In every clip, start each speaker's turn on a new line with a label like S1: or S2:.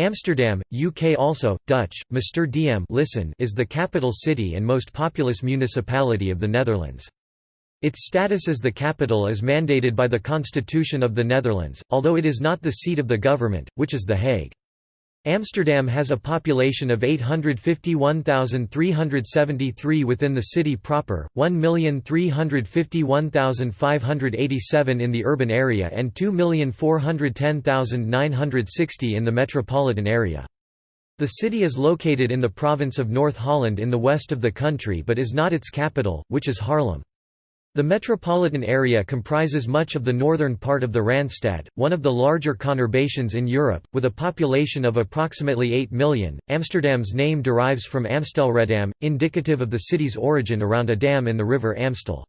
S1: Amsterdam, UK also, Dutch, Mr. Diem listen is the capital city and most populous municipality of the Netherlands. Its status as the capital is mandated by the Constitution of the Netherlands, although it is not the seat of the government, which is The Hague. Amsterdam has a population of 851,373 within the city proper, 1,351,587 in the urban area and 2,410,960 in the metropolitan area. The city is located in the province of North Holland in the west of the country but is not its capital, which is Haarlem. The metropolitan area comprises much of the northern part of the Randstad, one of the larger conurbations in Europe, with a population of approximately 8 million. Amsterdam's name derives from Amstelredam, indicative of the city's origin around a dam in the river Amstel.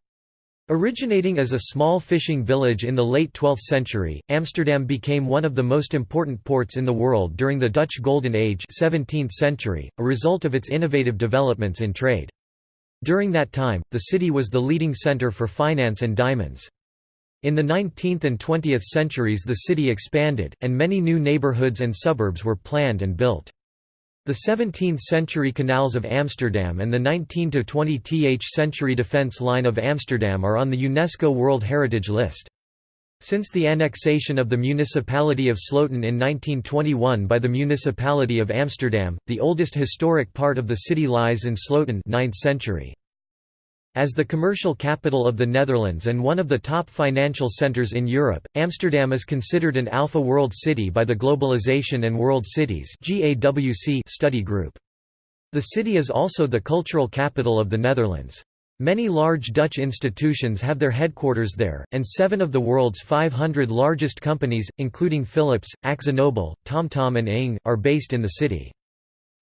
S1: Originating as a small fishing village in the late 12th century, Amsterdam became one of the most important ports in the world during the Dutch Golden Age 17th century, a result of its innovative developments in trade. During that time, the city was the leading center for finance and diamonds. In the 19th and 20th centuries the city expanded, and many new neighborhoods and suburbs were planned and built. The 17th-century canals of Amsterdam and the 19–20th century defence line of Amsterdam are on the UNESCO World Heritage List. Since the annexation of the municipality of Sloten in 1921 by the municipality of Amsterdam, the oldest historic part of the city lies in Sloten 9th century. As the commercial capital of the Netherlands and one of the top financial centres in Europe, Amsterdam is considered an Alpha World City by the Globalization and World Cities study group. The city is also the cultural capital of the Netherlands. Many large Dutch institutions have their headquarters there, and seven of the world's 500 largest companies, including Philips, AkzoNobel, TomTom and Ing, are based in the city.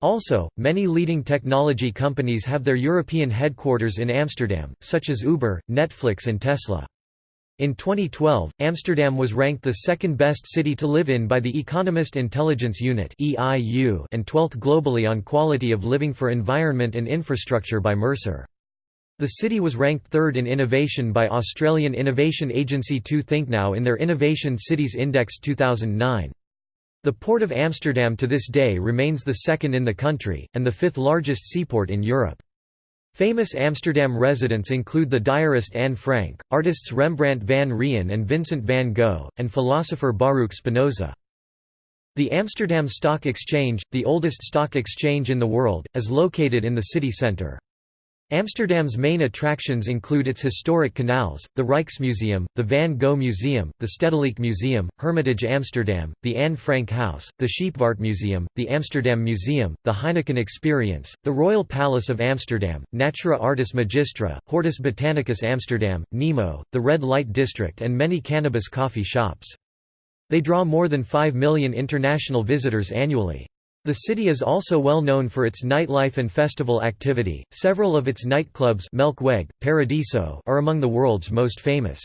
S1: Also, many leading technology companies have their European headquarters in Amsterdam, such as Uber, Netflix and Tesla. In 2012, Amsterdam was ranked the second best city to live in by the Economist Intelligence Unit and 12th globally on quality of living for environment and infrastructure by Mercer. The city was ranked third in innovation by Australian innovation agency 2 ThinkNow in their Innovation Cities Index 2009. The Port of Amsterdam to this day remains the second in the country, and the fifth largest seaport in Europe. Famous Amsterdam residents include the diarist Anne Frank, artists Rembrandt van Rijn and Vincent van Gogh, and philosopher Baruch Spinoza. The Amsterdam Stock Exchange, the oldest stock exchange in the world, is located in the city centre. Amsterdam's main attractions include its historic canals, the Rijksmuseum, the Van Gogh Museum, the Stedelijk Museum, Hermitage Amsterdam, the Anne Frank House, the Museum, the Amsterdam Museum, the Heineken Experience, the Royal Palace of Amsterdam, Natura Artis Magistra, Hortus Botanicus Amsterdam, Nemo, the Red Light District and many cannabis coffee shops. They draw more than 5 million international visitors annually. The city is also well known for its nightlife and festival activity. Several of its nightclubs Melkweg, Paradiso are among the world's most famous.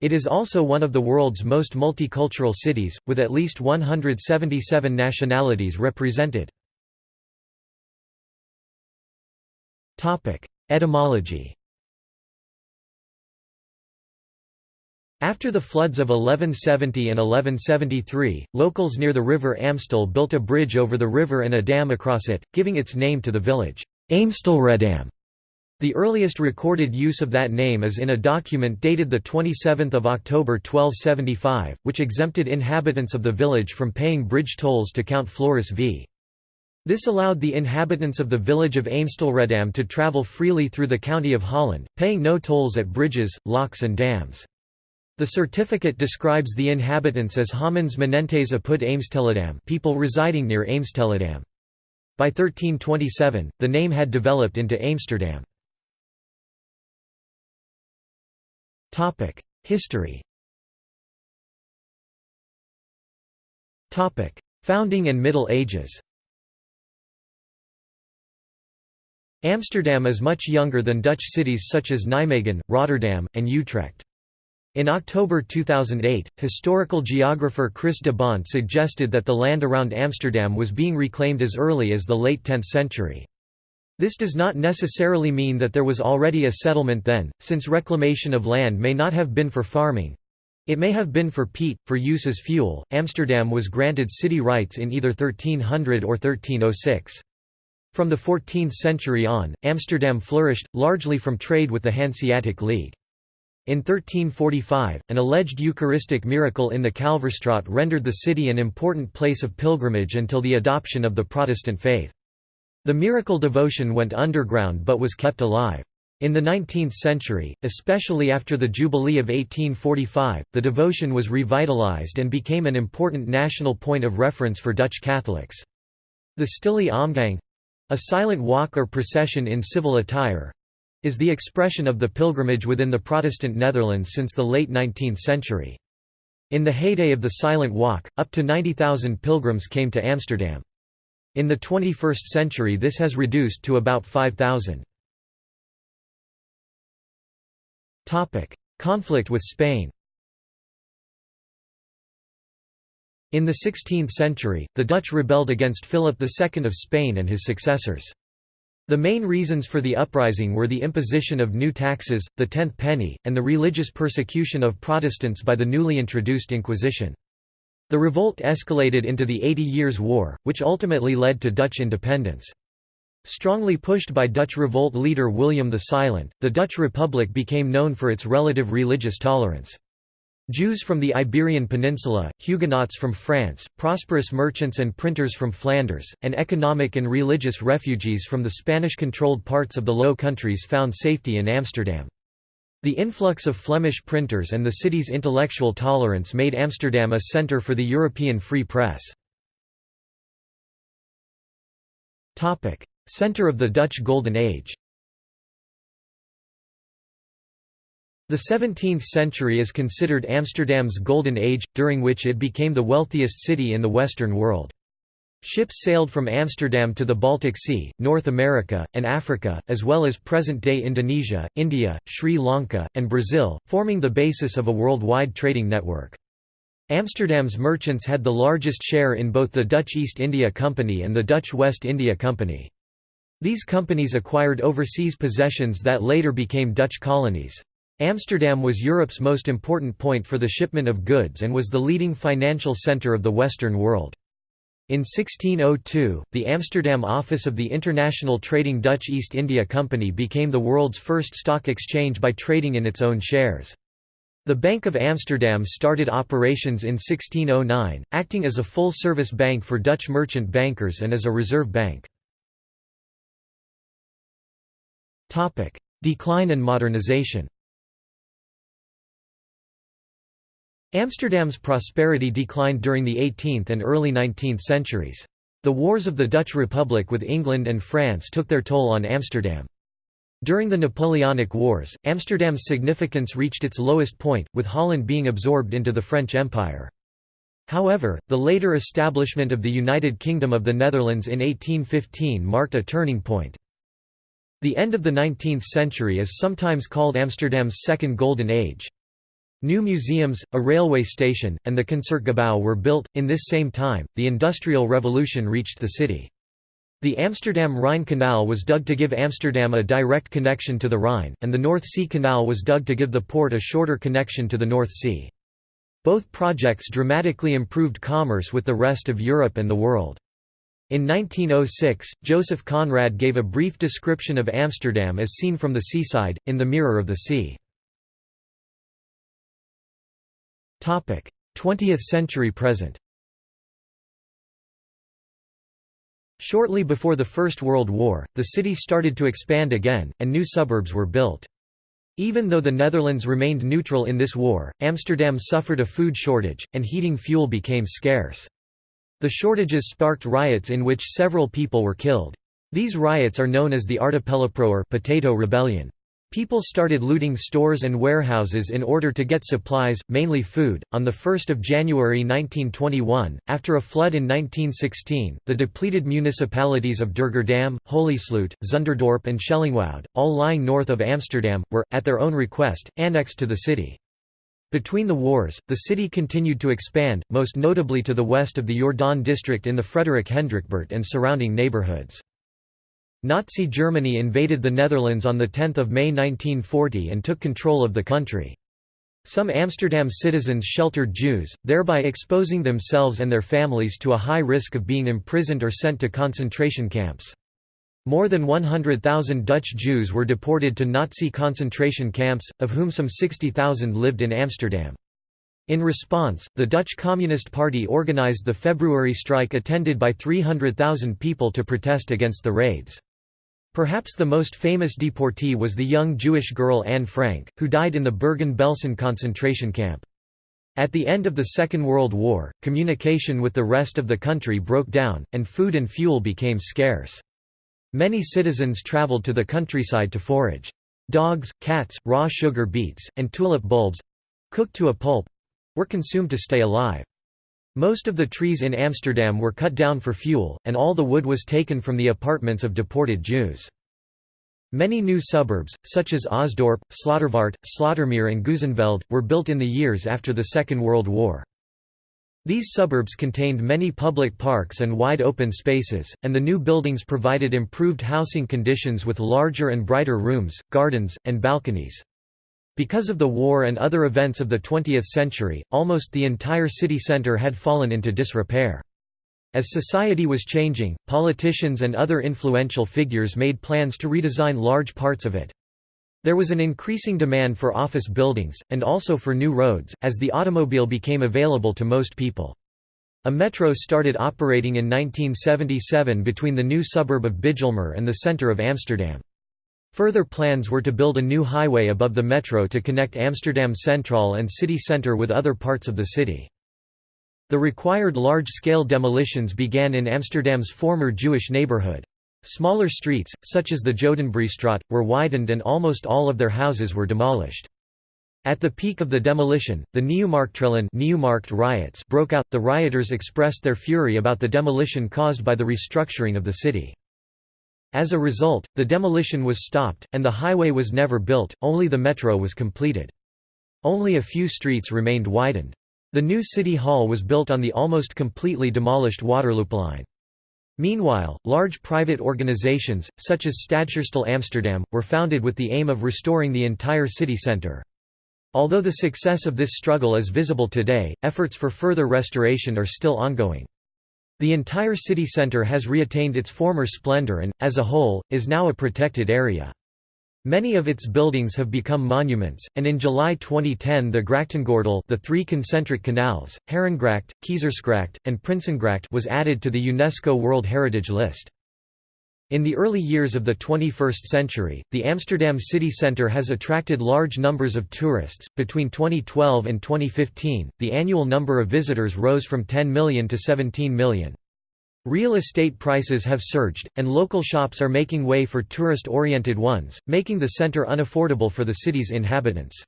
S1: It is also one of the world's most multicultural cities, with at least 177 nationalities represented. Etymology After the floods of 1170 and 1173, locals near the river Amstel built a bridge over the river and a dam across it, giving its name to the village, Amstelredam. The earliest recorded use of that name is in a document dated 27 October 1275, which exempted inhabitants of the village from paying bridge tolls to Count Floris v. This allowed the inhabitants of the village of Amstelredam to travel freely through the county of Holland, paying no tolls at bridges, locks and dams. The certificate describes the inhabitants as Hamens Menentes apud Amstelledam people residing near Amstelledam. By 1327, the name had developed into Amsterdam. History Founding and Middle Ages Amsterdam is much younger than Dutch cities such as Nijmegen, Rotterdam, and Utrecht. In October 2008, historical geographer Chris de Bont suggested that the land around Amsterdam was being reclaimed as early as the late 10th century. This does not necessarily mean that there was already a settlement then, since reclamation of land may not have been for farming. It may have been for peat, for use as fuel. Amsterdam was granted city rights in either 1300 or 1306. From the 14th century on, Amsterdam flourished, largely from trade with the Hanseatic League. In 1345, an alleged Eucharistic miracle in the Kalverstraat rendered the city an important place of pilgrimage until the adoption of the Protestant faith. The miracle devotion went underground but was kept alive. In the 19th century, especially after the Jubilee of 1845, the devotion was revitalized and became an important national point of reference for Dutch Catholics. The Stille Omgang—a silent walk or procession in civil attire—is the expression of the pilgrimage within the Protestant Netherlands since the late 19th century. In the heyday of the Silent Walk, up to 90,000 pilgrims came to Amsterdam. In the 21st century this has reduced to about 5,000. Conflict with Spain In the 16th century, the Dutch rebelled against Philip II of Spain and his successors. The main reasons for the uprising were the imposition of new taxes, the tenth penny, and the religious persecution of Protestants by the newly introduced Inquisition. The revolt escalated into the Eighty Years' War, which ultimately led to Dutch independence. Strongly pushed by Dutch revolt leader William the Silent, the Dutch Republic became known for its relative religious tolerance. Jews from the Iberian Peninsula, Huguenots from France, prosperous merchants and printers from Flanders, and economic and religious refugees from the Spanish-controlled parts of the Low Countries found safety in Amsterdam. The influx of Flemish printers and the city's intellectual tolerance made Amsterdam a centre for the European free press. Centre of the Dutch Golden Age The 17th century is considered Amsterdam's Golden Age, during which it became the wealthiest city in the Western world. Ships sailed from Amsterdam to the Baltic Sea, North America, and Africa, as well as present-day Indonesia, India, Sri Lanka, and Brazil, forming the basis of a worldwide trading network. Amsterdam's merchants had the largest share in both the Dutch East India Company and the Dutch West India Company. These companies acquired overseas possessions that later became Dutch colonies. Amsterdam was Europe's most important point for the shipment of goods and was the leading financial centre of the Western world. In 1602, the Amsterdam office of the international trading Dutch East India Company became the world's first stock exchange by trading in its own shares. The Bank of Amsterdam started operations in 1609, acting as a full-service bank for Dutch merchant bankers and as a reserve bank. Decline and modernization Amsterdam's prosperity declined during the 18th and early 19th centuries. The wars of the Dutch Republic with England and France took their toll on Amsterdam. During the Napoleonic Wars, Amsterdam's significance reached its lowest point, with Holland being absorbed into the French Empire. However, the later establishment of the United Kingdom of the Netherlands in 1815 marked a turning point. The end of the 19th century is sometimes called Amsterdam's Second Golden Age. New museums, a railway station, and the Concertgebouw were built. In this same time, the Industrial Revolution reached the city. The Amsterdam-Rhine Canal was dug to give Amsterdam a direct connection to the Rhine, and the North Sea Canal was dug to give the port a shorter connection to the North Sea. Both projects dramatically improved commerce with the rest of Europe and the world. In 1906, Joseph Conrad gave a brief description of Amsterdam as seen from the seaside, in The Mirror of the Sea. 20th century present Shortly before the First World War, the city started to expand again, and new suburbs were built. Even though the Netherlands remained neutral in this war, Amsterdam suffered a food shortage, and heating fuel became scarce. The shortages sparked riots in which several people were killed. These riots are known as the Aardappeloproer potato rebellion. People started looting stores and warehouses in order to get supplies, mainly food. On the 1st of January 1921, after a flood in 1916, the depleted municipalities of Durgerdam, Holysloot, Zunderdorp and Schellingwoud, all lying north of Amsterdam, were at their own request annexed to the city. Between the wars, the city continued to expand, most notably to the west of the Jordaan district in the Frederik Hendrikbuurt and surrounding neighborhoods. Nazi Germany invaded the Netherlands on 10 May 1940 and took control of the country. Some Amsterdam citizens sheltered Jews, thereby exposing themselves and their families to a high risk of being imprisoned or sent to concentration camps. More than 100,000 Dutch Jews were deported to Nazi concentration camps, of whom some 60,000 lived in Amsterdam. In response, the Dutch Communist Party organized the February strike attended by 300,000 people to protest against the raids. Perhaps the most famous deportee was the young Jewish girl Anne Frank, who died in the Bergen-Belsen concentration camp. At the end of the Second World War, communication with the rest of the country broke down, and food and fuel became scarce. Many citizens traveled to the countryside to forage. Dogs, cats, raw sugar beets, and tulip bulbs—cooked to a pulp—were consumed to stay alive. Most of the trees in Amsterdam were cut down for fuel, and all the wood was taken from the apartments of deported Jews. Many new suburbs, such as Osdorp, Slotervaart, Slotermeer and Geuzenveld, were built in the years after the Second World War. These suburbs contained many public parks and wide open spaces, and the new buildings provided improved housing conditions with larger and brighter rooms, gardens, and balconies. Because of the war and other events of the 20th century, almost the entire city centre had fallen into disrepair. As society was changing, politicians and other influential figures made plans to redesign large parts of it. There was an increasing demand for office buildings, and also for new roads, as the automobile became available to most people. A metro started operating in 1977 between the new suburb of Bijlmer and the centre of Amsterdam. Further plans were to build a new highway above the metro to connect Amsterdam Central and city centre with other parts of the city. The required large-scale demolitions began in Amsterdam's former Jewish neighbourhood. Smaller streets, such as the Jodenbreestraat, were widened and almost all of their houses were demolished. At the peak of the demolition, the Nieuwmarkt riots broke out. The rioters expressed their fury about the demolition caused by the restructuring of the city. As a result, the demolition was stopped, and the highway was never built, only the metro was completed. Only a few streets remained widened. The new city hall was built on the almost completely demolished Waterlooplein. Meanwhile, large private organizations, such as Stadsherstel Amsterdam, were founded with the aim of restoring the entire city centre. Although the success of this struggle is visible today, efforts for further restoration are still ongoing. The entire city centre has reattained its former splendour and, as a whole, is now a protected area. Many of its buildings have become monuments, and in July 2010 the Grachtengordel the three concentric canals, Herengracht, Keizersgracht, and Prinsengracht was added to the UNESCO World Heritage List. In the early years of the 21st century, the Amsterdam city centre has attracted large numbers of tourists. Between 2012 and 2015, the annual number of visitors rose from 10 million to 17 million. Real estate prices have surged, and local shops are making way for tourist-oriented ones, making the centre unaffordable for the city's inhabitants.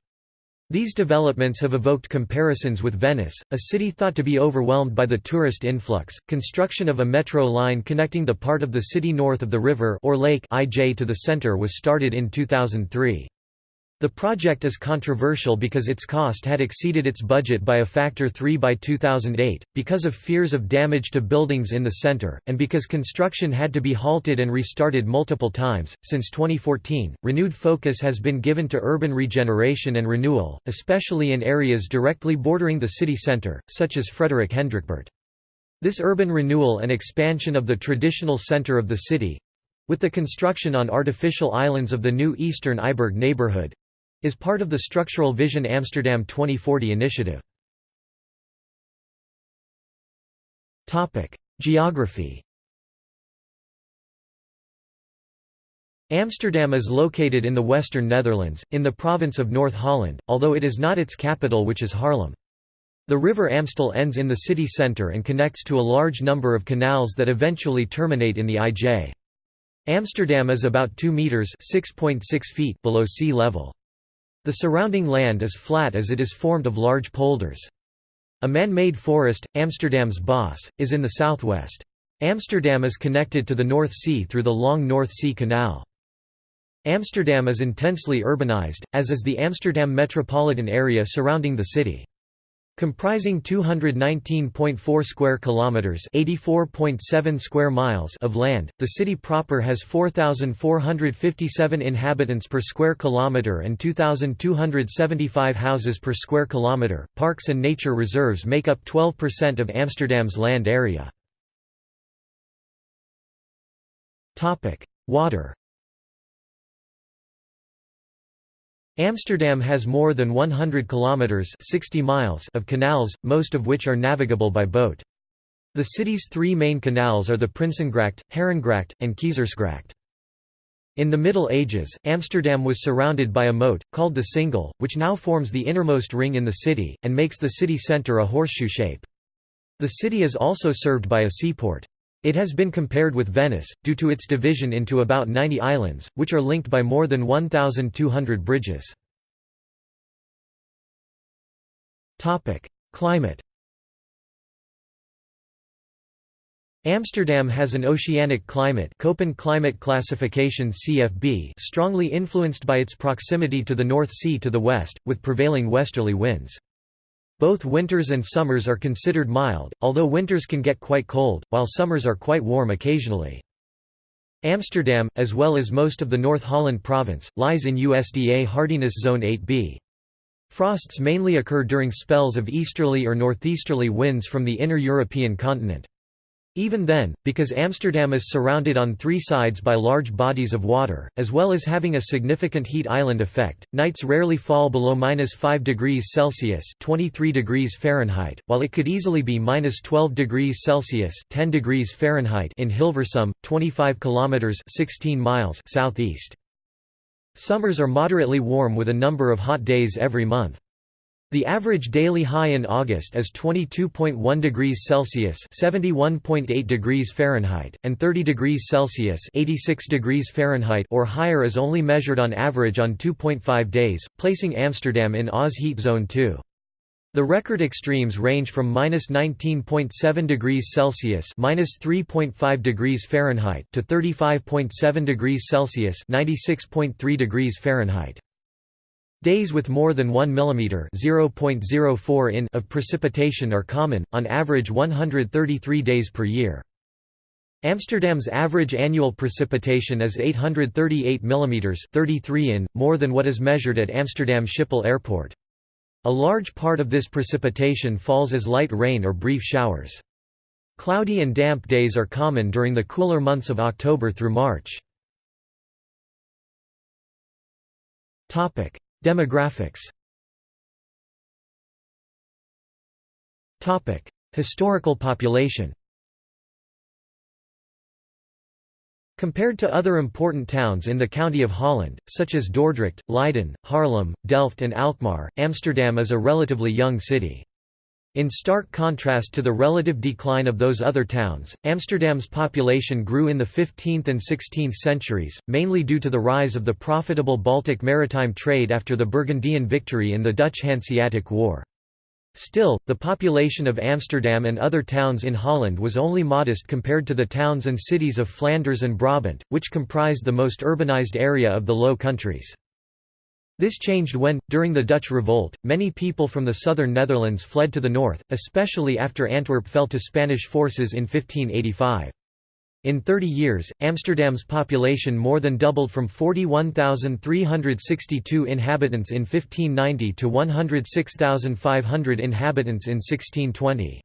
S1: These developments have evoked comparisons with Venice, a city thought to be overwhelmed by the tourist influx. Construction of a metro line connecting the part of the city north of the river or lake IJ to the center was started in 2003. The project is controversial because its cost had exceeded its budget by a factor 3 by 2008, because of fears of damage to buildings in the center, and because construction had to be halted and restarted multiple times. Since 2014, renewed focus has been given to urban regeneration and renewal, especially in areas directly bordering the city center, such as Frederik Hendrikbuurt. This urban renewal and expansion of the traditional center of the city with the construction on artificial islands of the new Eastern IJburg neighborhood is part of the Structural Vision Amsterdam 2040 initiative. Geography Amsterdam is located in the western Netherlands, in the province of North Holland, although it is not its capital which is Haarlem. The river Amstel ends in the city centre and connects to a large number of canals that eventually terminate in the IJ. Amsterdam is about 2 metres (6.6 feet) below sea level. The surrounding land is flat as it is formed of large polders. A man-made forest, Amsterdamse Bos, is in the southwest. Amsterdam is connected to the North Sea through the long North Sea Canal. Amsterdam is intensely urbanized, as is the Amsterdam metropolitan area surrounding the city. Comprising 219.4 square kilometers, 84.7 square miles of land, the city proper has 4457 inhabitants per square kilometer and 2275 houses per square kilometer. Parks and nature reserves make up 12% of Amsterdam's land area. Topic: Water Amsterdam has more than 100 kilometers 60 miles of canals, most of which are navigable by boat. The city's three main canals are the Prinsengracht, Herengracht, and Keizersgracht. In the Middle Ages, Amsterdam was surrounded by a moat, called the Singel, which now forms the innermost ring in the city, and makes the city centre a horseshoe shape. The city is also served by a seaport. It has been compared with Venice, due to its division into about 90 islands, which are linked by more than 1,200 bridges. Climate Amsterdam has an oceanic climate Köppen climate classification CFB strongly influenced by its proximity to the North Sea to the west, with prevailing westerly winds. Both winters and summers are considered mild, although winters can get quite cold, while summers are quite warm occasionally. Amsterdam, as well as most of the North Holland province, lies in USDA hardiness zone 8b. Frosts mainly occur during spells of easterly or northeasterly winds from the inner European continent. Even then, because Amsterdam is surrounded on three sides by large bodies of water, as well as having a significant heat island effect, nights rarely fall below minus 5 degrees Celsius (23 degrees Fahrenheit), while it could easily be minus 12 degrees Celsius (10 degrees Fahrenheit) in Hilversum, 25 kilometers (16 miles) southeast. Summers are moderately warm with a number of hot days every month. The average daily high in August is 22.1 degrees Celsius (71.8 degrees Fahrenheit) and 30 degrees Celsius (86 degrees Fahrenheit) or higher is only measured on average on 2.5 days, placing Amsterdam in Oz heat zone 2. The record extremes range from -19.7 degrees Celsius (-3.5 degrees Fahrenheit) to 35.7 degrees Celsius (96.3 degrees Fahrenheit). Days with more than 1 mm (0.04 in) of precipitation are common, on average 133 days per year. Amsterdam's average annual precipitation is 838 mm 33 in, more than what is measured at Amsterdam Schiphol Airport. A large part of this precipitation falls as light rain or brief showers. Cloudy and damp days are common during the cooler months of October through March. Demographics Historical population Compared to other important towns in the County of Holland, such as Dordrecht, Leiden, Haarlem, Delft and Alkmaar, Amsterdam is a relatively young city. In stark contrast to the relative decline of those other towns, Amsterdam's population grew in the 15th and 16th centuries, mainly due to the rise of the profitable Baltic maritime trade after the Burgundian victory in the Dutch Hanseatic War. Still, the population of Amsterdam and other towns in Holland was only modest compared to the towns and cities of Flanders and Brabant, which comprised the most urbanized area of the Low Countries. This changed when, during the Dutch Revolt, many people from the southern Netherlands fled to the north, especially after Antwerp fell to Spanish forces in 1585. In 30 years, Amsterdam's population more than doubled from 41,362 inhabitants in 1590 to 106,500 inhabitants in 1620.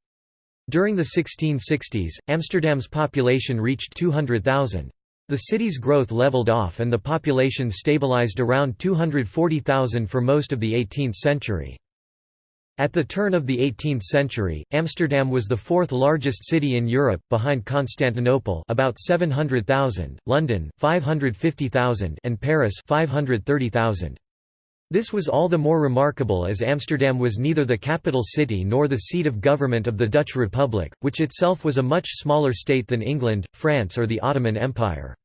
S1: During the 1660s, Amsterdam's population reached 200,000. The city's growth leveled off and the population stabilized around 240,000 for most of the 18th century. At the turn of the 18th century, Amsterdam was the fourth largest city in Europe, behind Constantinople about 700,000, London 550,000 and Paris 530,000. This was all the more remarkable as Amsterdam was neither the capital city nor the seat of government of the Dutch Republic, which itself was a much smaller state than England, France or the Ottoman Empire.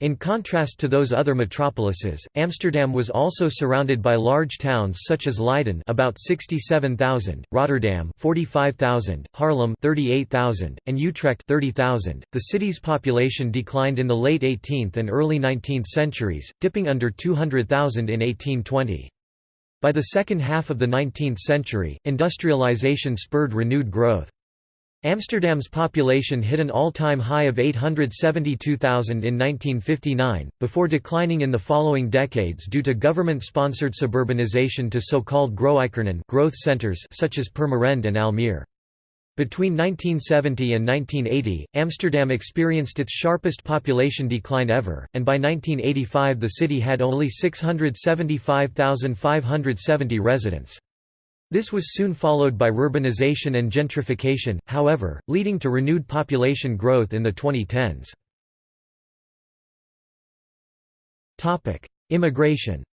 S1: In contrast to those other metropolises, Amsterdam was also surrounded by large towns such as Leiden about 67,000, Rotterdam 45,000, Haarlem 38,000, and Utrecht 30,000. The city's population declined in the late 18th and early 19th centuries, dipping under 200,000 in 1820. By the second half of the 19th century, industrialization spurred renewed growth. Amsterdam's population hit an all-time high of 872,000 in 1959, before declining in the following decades due to government-sponsored suburbanization to so-called Groeikernen growth centers such as Purmerend and Almere. Between 1970 and 1980, Amsterdam experienced its sharpest population decline ever, and by 1985 the city had only 675,570 residents. This was soon followed by urbanization and gentrification, however, leading to renewed population growth in the 2010s. Immigration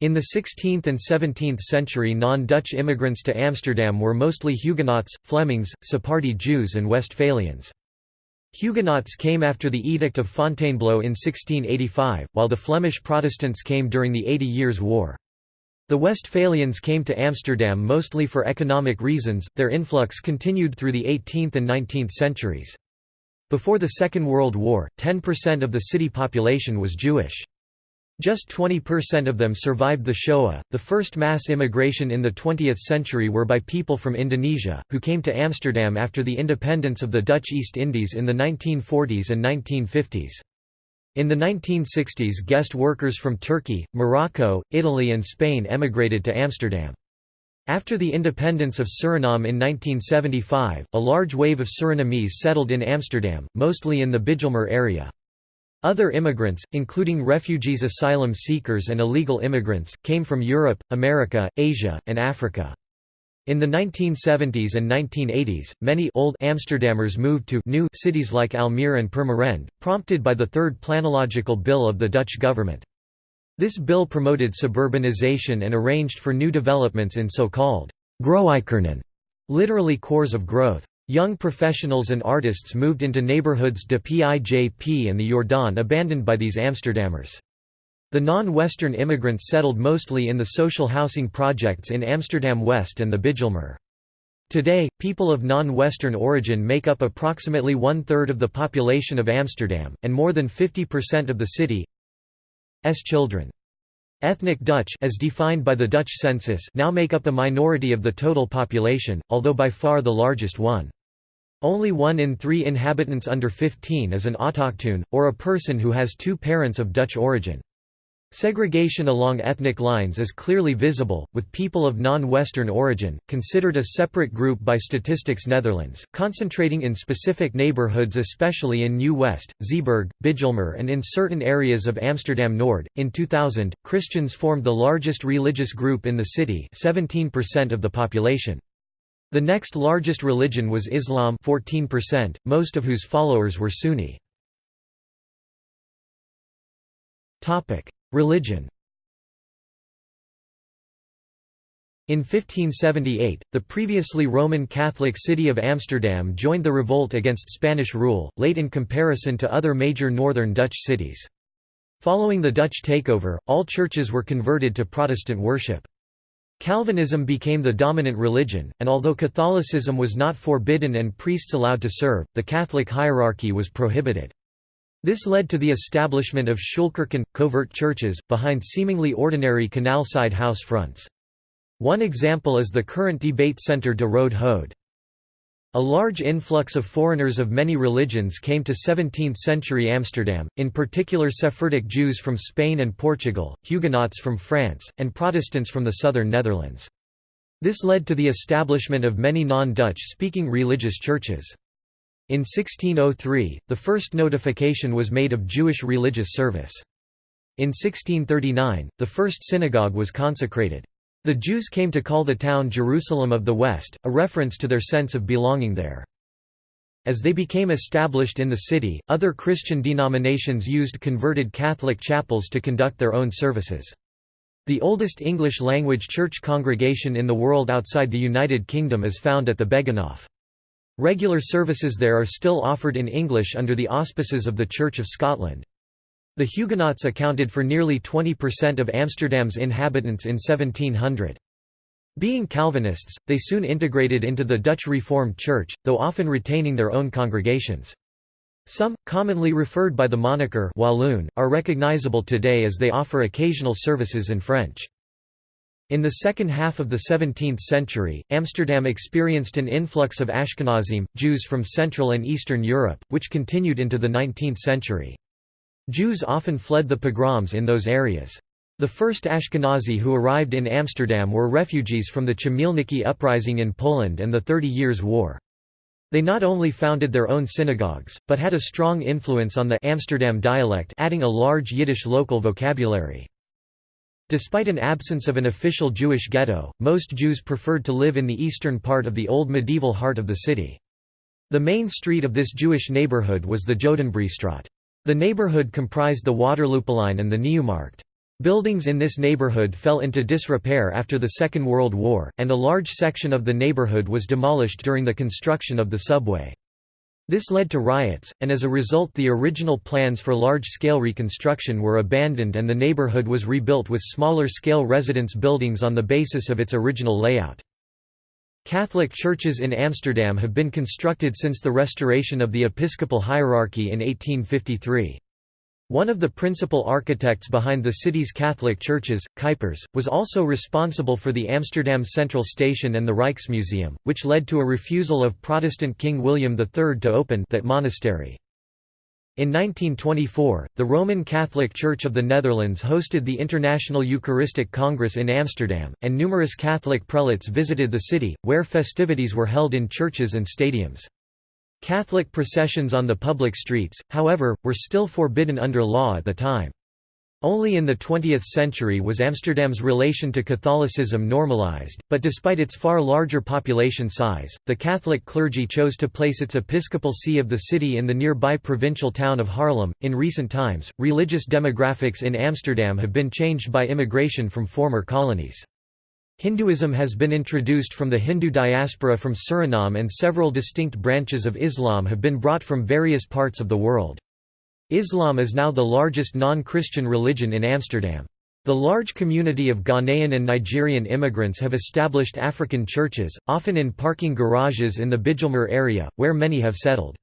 S1: In the 16th and 17th century non-Dutch immigrants to Amsterdam were mostly Huguenots, Flemings, Sephardi Jews and Westphalians. Huguenots came after the Edict of Fontainebleau in 1685, while the Flemish Protestants came during the Eighty Years' War. The Westphalians came to Amsterdam mostly for economic reasons, their influx continued through the 18th and 19th centuries. Before the Second World War, 10% of the city population was Jewish. Just 20% of them survived the Shoah. The first mass immigration in the 20th century were by people from Indonesia, who came to Amsterdam after the independence of the Dutch East Indies in the 1940s and 1950s. In the 1960s guest workers from Turkey, Morocco, Italy and Spain emigrated to Amsterdam. After the independence of Suriname in 1975, a large wave of Surinamese settled in Amsterdam, mostly in the Bijlmer area. Other immigrants, including refugees asylum seekers and illegal immigrants, came from Europe, America, Asia, and Africa. In the 1970s and 1980s, many old Amsterdammers moved to new cities like Almere and Purmerend, prompted by the Third Planological Bill of the Dutch government. This bill promoted suburbanization and arranged for new developments in so-called Groeikernen, literally cores of growth. Young professionals and artists moved into neighborhoods de Pijp and the Jordaan abandoned by these Amsterdammers. The non-Western immigrants settled mostly in the social housing projects in Amsterdam West and the Bijlmer. Today, people of non-Western origin make up approximately one-third of the population of Amsterdam, and more than 50% of the city's children. Ethnic Dutch as defined by the Dutch census now make up a minority of the total population, although by far the largest one. Only one in three inhabitants under 15 is an autochtone, or a person who has two parents of Dutch origin. Segregation along ethnic lines is clearly visible, with people of non-Western origin, considered a separate group by Statistics Netherlands, concentrating in specific neighborhoods especially in New West, Zeeburg, Bijlmer and in certain areas of Amsterdam Nord. In 2000, Christians formed the largest religious group in the city 17% of the population. The next largest religion was Islam 14%, most of whose followers were Sunni. Religion In 1578, the previously Roman Catholic city of Amsterdam joined the revolt against Spanish rule, late in comparison to other major northern Dutch cities. Following the Dutch takeover, all churches were converted to Protestant worship. Calvinism became the dominant religion, and although Catholicism was not forbidden and priests allowed to serve, the Catholic hierarchy was prohibited. This led to the establishment of Schuilkerken, covert churches, behind seemingly ordinary canal-side house fronts. One example is the current debate center de Rode Hoed. A large influx of foreigners of many religions came to 17th-century Amsterdam, in particular Sephardic Jews from Spain and Portugal, Huguenots from France, and Protestants from the southern Netherlands. This led to the establishment of many non-Dutch-speaking religious churches. In 1603, the first notification was made of Jewish religious service. In 1639, the first synagogue was consecrated. The Jews came to call the town Jerusalem of the West, a reference to their sense of belonging there. As they became established in the city, other Christian denominations used converted Catholic chapels to conduct their own services. The oldest English-language church congregation in the world outside the United Kingdom is found at the Begijnhof. Regular services there are still offered in English under the auspices of the Church of Scotland. The Huguenots accounted for nearly 20% of Amsterdam's inhabitants in 1700. Being Calvinists, they soon integrated into the Dutch Reformed Church, though often retaining their own congregations. Some, commonly referred by the moniker Walloon, are recognizable today as they offer occasional services in French. In the second half of the 17th century, Amsterdam experienced an influx of Ashkenazim, Jews from Central and Eastern Europe, which continued into the 19th century. Jews often fled the pogroms in those areas. The first Ashkenazi who arrived in Amsterdam were refugees from the Chmielnicki uprising in Poland and the Thirty Years' War. They not only founded their own synagogues, but had a strong influence on the Amsterdam dialect adding a large Yiddish local vocabulary. Despite an absence of an official Jewish ghetto, most Jews preferred to live in the eastern part of the old medieval heart of the city. The main street of this Jewish neighborhood was the Jodenbreestraat. The neighborhood comprised the Waterlooplein and the Nieuwmarkt. Buildings in this neighborhood fell into disrepair after the Second World War, and a large section of the neighborhood was demolished during the construction of the subway. This led to riots, and as a result the original plans for large-scale reconstruction were abandoned and the neighborhood was rebuilt with smaller-scale residence buildings on the basis of its original layout. Catholic churches in Amsterdam have been constructed since the restoration of the episcopal hierarchy in 1853. One of the principal architects behind the city's Catholic churches, Kuipers, was also responsible for the Amsterdam Central Station and the Rijksmuseum, which led to a refusal of Protestant King William III to open that monastery. In 1924, the Roman Catholic Church of the Netherlands hosted the International Eucharistic Congress in Amsterdam, and numerous Catholic prelates visited the city, where festivities were held in churches and stadiums. Catholic processions on the public streets, however, were still forbidden under law at the time. Only in the 20th century was Amsterdam's relation to Catholicism normalized, but despite its far larger population size, the Catholic clergy chose to place its episcopal see of the city in the nearby provincial town of Haarlem. In recent times, religious demographics in Amsterdam have been changed by immigration from former colonies. Hinduism has been introduced from the Hindu diaspora from Suriname and several distinct branches of Islam have been brought from various parts of the world. Islam is now the largest non-Christian religion in Amsterdam. The large community of Ghanaian and Nigerian immigrants have established African churches, often in parking garages in the Bijlmer area, where many have settled.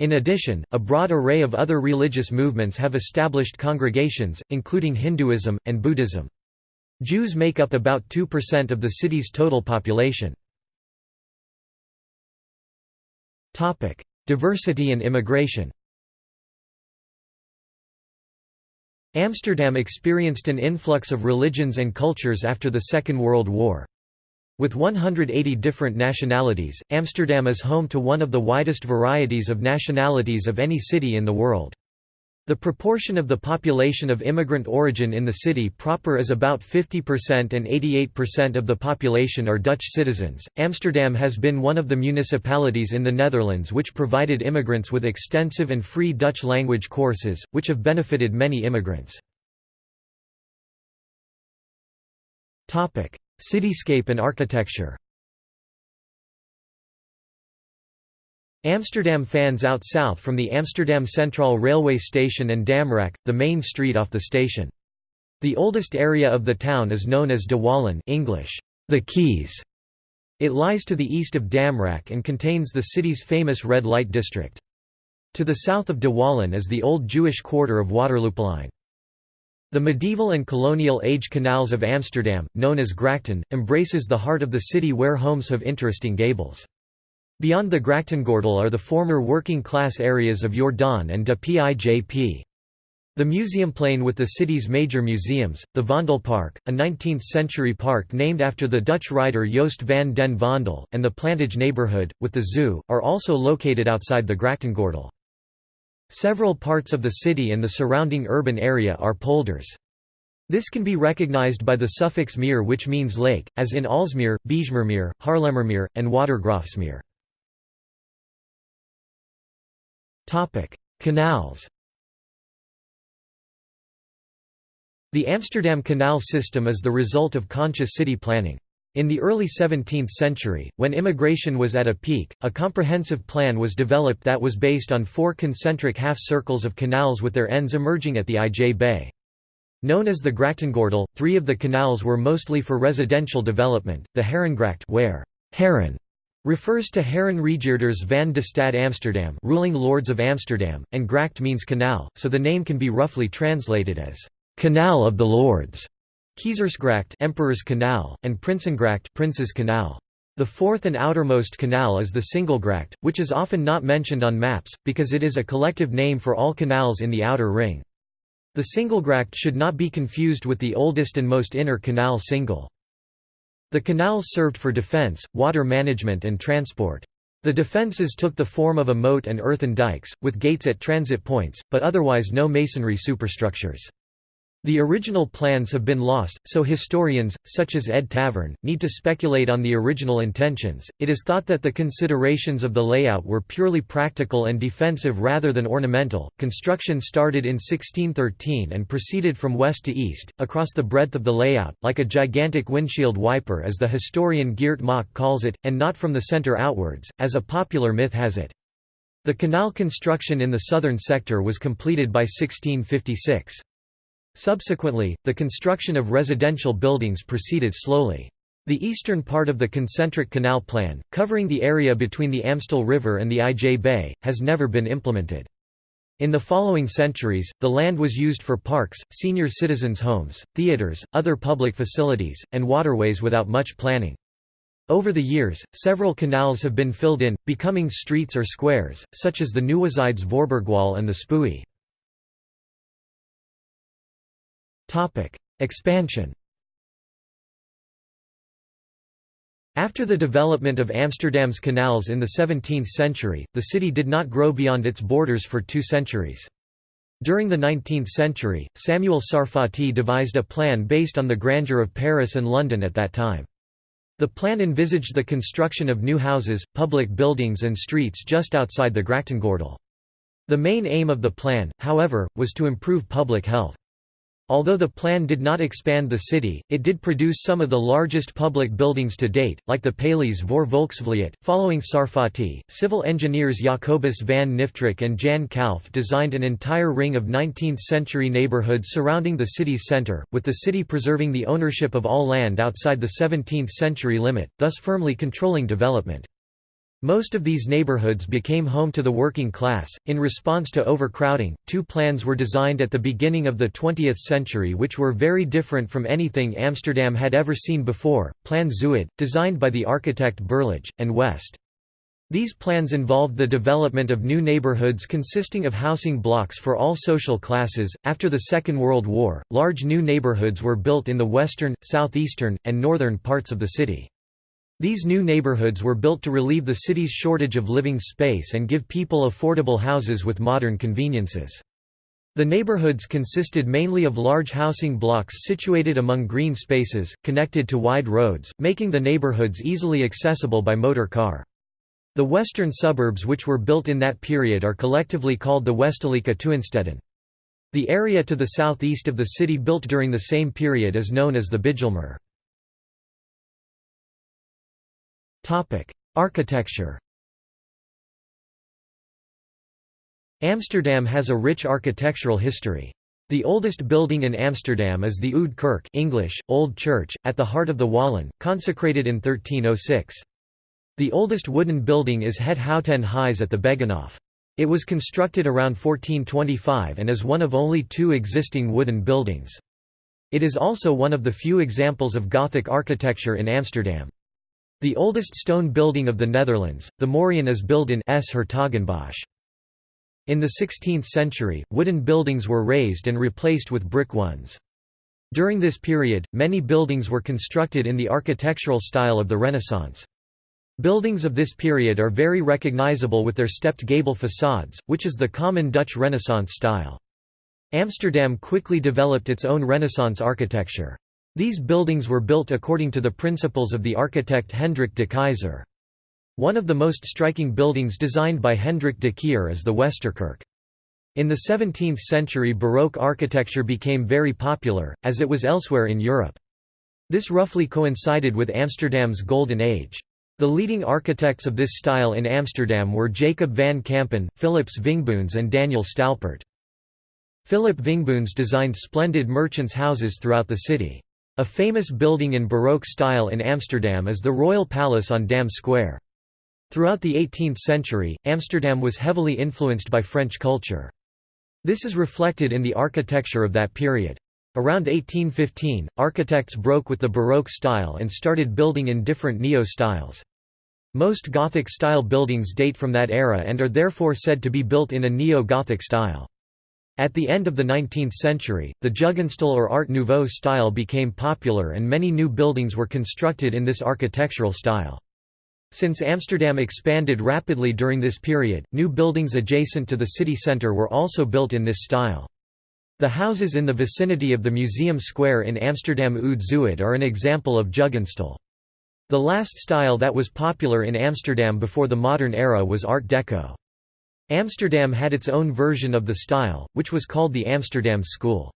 S1: In addition, a broad array of other religious movements have established congregations, including Hinduism, and Buddhism. Jews make up about 2% of the city's total population. Diversity and immigration Amsterdam experienced an influx of religions and cultures after the Second World War. With 180 different nationalities, Amsterdam is home to one of the widest varieties of nationalities of any city in the world. The proportion of the population of immigrant origin in the city proper is about 50% and 88% of the population are Dutch citizens. Amsterdam has been one of the municipalities in the Netherlands which provided immigrants with extensive and free Dutch language courses, which have benefited many immigrants. Topic: Cityscape and architecture. Amsterdam fans out south from the Amsterdam Centraal railway station and Damrak, the main street off the station. The oldest area of the town is known as De Wallen English, the Quays. It lies to the east of Damrak and contains the city's famous red light district. To the south of De Wallen is the old Jewish quarter of Waterlooplein. The medieval and colonial age canals of Amsterdam, known as Grachten, embraces the heart of the city where homes have interesting gables. Beyond the Grachtengordel are the former working-class areas of Jordaan and de Pijp. The Museumplein with the city's major museums, the Vondelpark, a 19th-century park named after the Dutch writer Joost van den Vondel, and the Plantage neighborhood, with the zoo, are also located outside the Grachtengordel. Several parts of the city and the surrounding urban area are polders. This can be recognized by the suffix meer which means lake, as in Aalsmeer, Bijlmermeer, Haarlemmermeer, and Watergraafsmeer. Topic: Canals. The Amsterdam Canal system is the result of conscious city planning. In the early 17th century, when immigration was at a peak, a comprehensive plan was developed that was based on four concentric half-circles of canals with their ends emerging at the IJ Bay. Known as the Grachtengordel, three of the canals were mostly for residential development, the Herengracht where Heren refers to Heerenregeerders van de Stad Amsterdam ruling lords of Amsterdam, and gracht means canal, so the name can be roughly translated as «canal of the lords». Keizersgracht Emperor's Canal, and Prinsengracht Prince's Canal. The fourth and outermost canal is the Singelgracht, which is often not mentioned on maps, because it is a collective name for all canals in the outer ring. The Singelgracht should not be confused with the oldest and most inner canal Singel. The canals served for defense, water management and transport. The defenses took the form of a moat and earthen dikes, with gates at transit points, but otherwise no masonry superstructures. The original plans have been lost, so historians, such as Ed Taverne, need to speculate on the original intentions. It is thought that the considerations of the layout were purely practical and defensive rather than ornamental. Construction started in 1613 and proceeded from west to east, across the breadth of the layout, like a gigantic windshield wiper as the historian Geert Mak calls it, and not from the center outwards, as a popular myth has it. The canal construction in the southern sector was completed by 1656. Subsequently, the construction of residential buildings proceeded slowly. The eastern part of the concentric canal plan, covering the area between the Amstel River and the IJ Bay, has never been implemented. In the following centuries, the land was used for parks, senior citizens' homes, theatres, other public facilities, and waterways without much planning. Over the years, several canals have been filled in, becoming streets or squares, such as the Nieuwezijdse Voorburgwal and the Spui. Expansion After the development of Amsterdam's canals in the 17th century, the city did not grow beyond its borders for two centuries. During the 19th century, Samuel Sarfati devised a plan based on the grandeur of Paris and London at that time. The plan envisaged the construction of new houses, public buildings and streets just outside the Grachtengordel. The main aim of the plan, however, was to improve public health. Although the plan did not expand the city, it did produce some of the largest public buildings to date, like the Paleis voor Volksvlijt. Following Sarfati, civil engineers Jacobus van Niftrik and Jan Kalf designed an entire ring of 19th century neighborhoods surrounding the city's center, with the city preserving the ownership of all land outside the 17th century limit, thus firmly controlling development. Most of these neighborhoods became home to the working class. In response to overcrowding, two plans were designed at the beginning of the 20th century which were very different from anything Amsterdam had ever seen before Plan Zuid, designed by the architect Berlage, and West. These plans involved the development of new neighborhoods consisting of housing blocks for all social classes. After the Second World War, large new neighborhoods were built in the western, southeastern, and northern parts of the city. These new neighborhoods were built to relieve the city's shortage of living space and give people affordable houses with modern conveniences. The neighborhoods consisted mainly of large housing blocks situated among green spaces, connected to wide roads, making the neighborhoods easily accessible by motor car. The western suburbs which were built in that period are collectively called the Westelijke Tuinsteden. The area to the southeast of the city built during the same period is known as the Bijlmer. Architecture Amsterdam has a rich architectural history. The oldest building in Amsterdam is the Oude Kerk English, Old Church, at the heart of the Wallen, consecrated in 1306. The oldest wooden building is Het Houten Huis at the Begijnhof. It was constructed around 1425 and is one of only two existing wooden buildings. It is also one of the few examples of Gothic architecture in Amsterdam. The oldest stone building of the Netherlands, the Moriaan is built in 's-Hertogenbosch. In the 16th century, wooden buildings were raised and replaced with brick ones. During this period, many buildings were constructed in the architectural style of the Renaissance. Buildings of this period are very recognizable with their stepped gable facades, which is the common Dutch Renaissance style. Amsterdam quickly developed its own Renaissance architecture. These buildings were built according to the principles of the architect Hendrik de Keyser. One of the most striking buildings designed by Hendrik de Keyser is the Westerkerk. In the 17th century Baroque architecture became very popular, as it was elsewhere in Europe. This roughly coincided with Amsterdam's Golden Age. The leading architects of this style in Amsterdam were Jacob van Campen, Philips Vingboons and Daniel Stalpaert. Philip Vingboons designed splendid merchants' houses throughout the city. A famous building in Baroque style in Amsterdam is the Royal Palace on Dam Square. Throughout the 18th century, Amsterdam was heavily influenced by French culture. This is reflected in the architecture of that period. Around 1815, architects broke with the Baroque style and started building in different neo-styles. Most Gothic-style buildings date from that era and are therefore said to be built in a neo-Gothic style. At the end of the 19th century, the Jugendstil or Art Nouveau style became popular and many new buildings were constructed in this architectural style. Since Amsterdam expanded rapidly during this period, new buildings adjacent to the city centre were also built in this style. The houses in the vicinity of the Museum Square in Amsterdam Oud Zuid are an example of Jugendstil. The last style that was popular in Amsterdam before the modern era was Art Deco. Amsterdam had its own version of the style, which was called the Amsterdam School.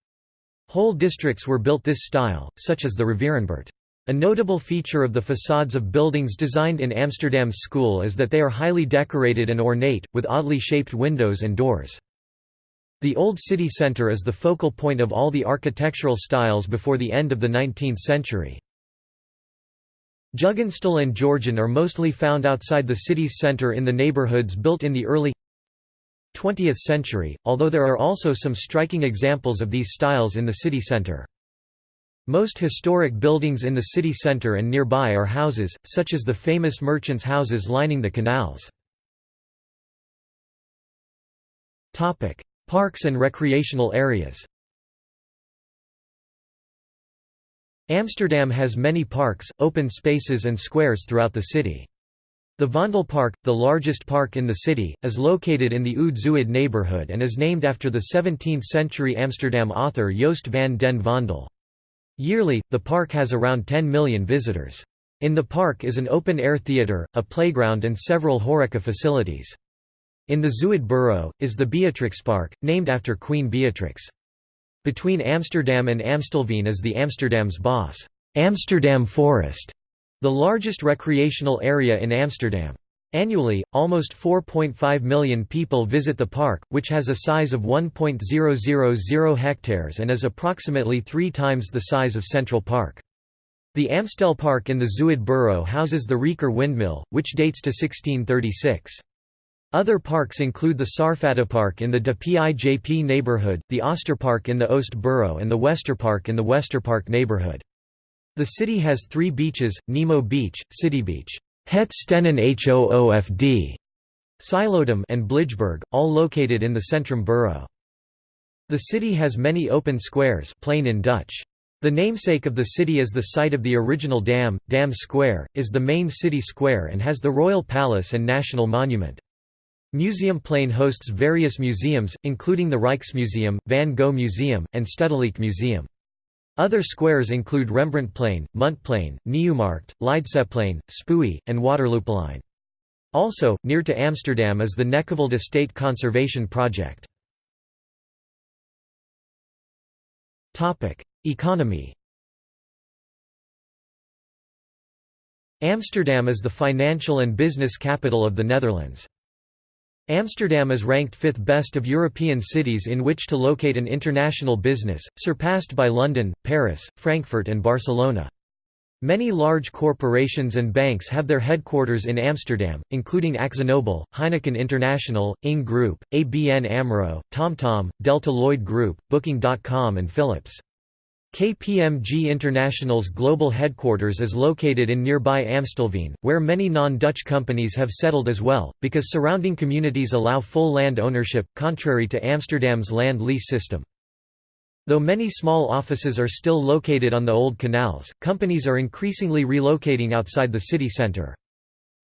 S1: Whole districts were built this style, such as the Rivierenbuurt. A notable feature of the facades of buildings designed in Amsterdam's school is that they are highly decorated and ornate, with oddly shaped windows and doors. The Old City Centre is the focal point of all the architectural styles before the end of the 19th century. Jugendstil and Georgian are mostly found outside the city's centre in the neighbourhoods built in the early 20th century, although there are also some striking examples of these styles in the city centre. Most historic buildings in the city centre and nearby are houses, such as the famous merchants' houses lining the canals. Parks and recreational areas Amsterdam has many parks, open spaces and squares throughout the city. The Vondel Park, the largest park in the city, is located in the Oud Zuid neighbourhood and is named after the 17th-century Amsterdam author Joost van den Vondel. Yearly, the park has around 10 million visitors. In the park is an open-air theatre, a playground and several horeca facilities. In the Zuid borough, is the Beatrixpark, named after Queen Beatrix. Between Amsterdam and Amstelveen is the Amsterdamse Bos, Amsterdam Forest, the largest recreational area in Amsterdam. Annually, almost 4.5 million people visit the park, which has a size of 1.000 hectares and is approximately three times the size of Central Park. The Amstel Park in the Zuid borough houses the Rieker windmill, which dates to 1636. Other parks include the Sarfata in the De Pijp neighborhood, the Oosterpark in the Oost borough and the Westerpark in the Westerpark neighborhood. The city has three beaches, Nemo Beach, City Beach. Het Stenen Hoofd, Silodam and Blijburg, all located in the Centrum borough. The city has many open squares plein in Dutch. The namesake of the city is the site of the original dam, Dam Square, is the main city square and has the Royal Palace and National Monument. Museumplein hosts various museums, including the Rijksmuseum, Van Gogh Museum, and Stedelijk Museum. Other squares include Rembrandtplein, Muntplein, Nieuwmarkt, Leidseplein, Spui, and Waterlooplein. Also, near to Amsterdam is the Neckevelde Estate Conservation Project. Economy Amsterdam is the financial and business capital of the Netherlands. Amsterdam is ranked fifth best of European cities in which to locate an international business, surpassed by London, Paris, Frankfurt and Barcelona. Many large corporations and banks have their headquarters in Amsterdam, including AkzoNobel, Heineken International, Ing Group, ABN AMRO, TomTom, Delta Lloyd Group, Booking.com and Philips. KPMG International's global headquarters is located in nearby Amstelveen, where many non-Dutch companies have settled as well, because surrounding communities allow full land ownership, contrary to Amsterdam's land lease system. Though many small offices are still located on the old canals, companies are increasingly relocating outside the city centre.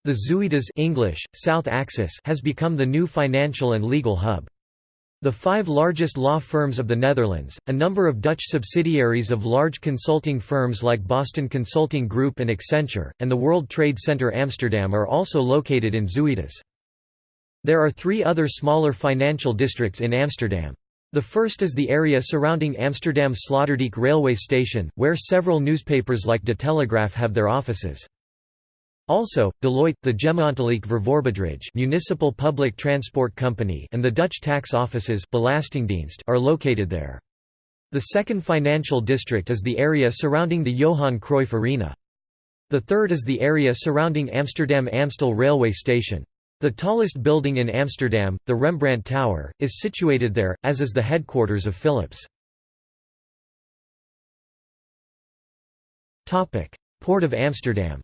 S1: The Zuidas English, South Axis has become the new financial and legal hub. The five largest law firms of the Netherlands, a number of Dutch subsidiaries of large consulting firms like Boston Consulting Group and Accenture, and the World Trade Center Amsterdam are also located in Zuidas. There are three other smaller financial districts in Amsterdam. The first is the area surrounding Amsterdam Sloterdijk railway station, where several newspapers like De Telegraaf have their offices. Also, Deloitte, the Gemeentelijk Vervoerbedrijf municipal public transport company and the Dutch tax offices Belastingdienst are located there. The second financial district is the area surrounding the Johan Cruyff Arena. The third is the area surrounding Amsterdam Amstel railway station. The tallest building in Amsterdam, the Rembrandt Tower, is situated there, as is the headquarters of Philips. Port of Amsterdam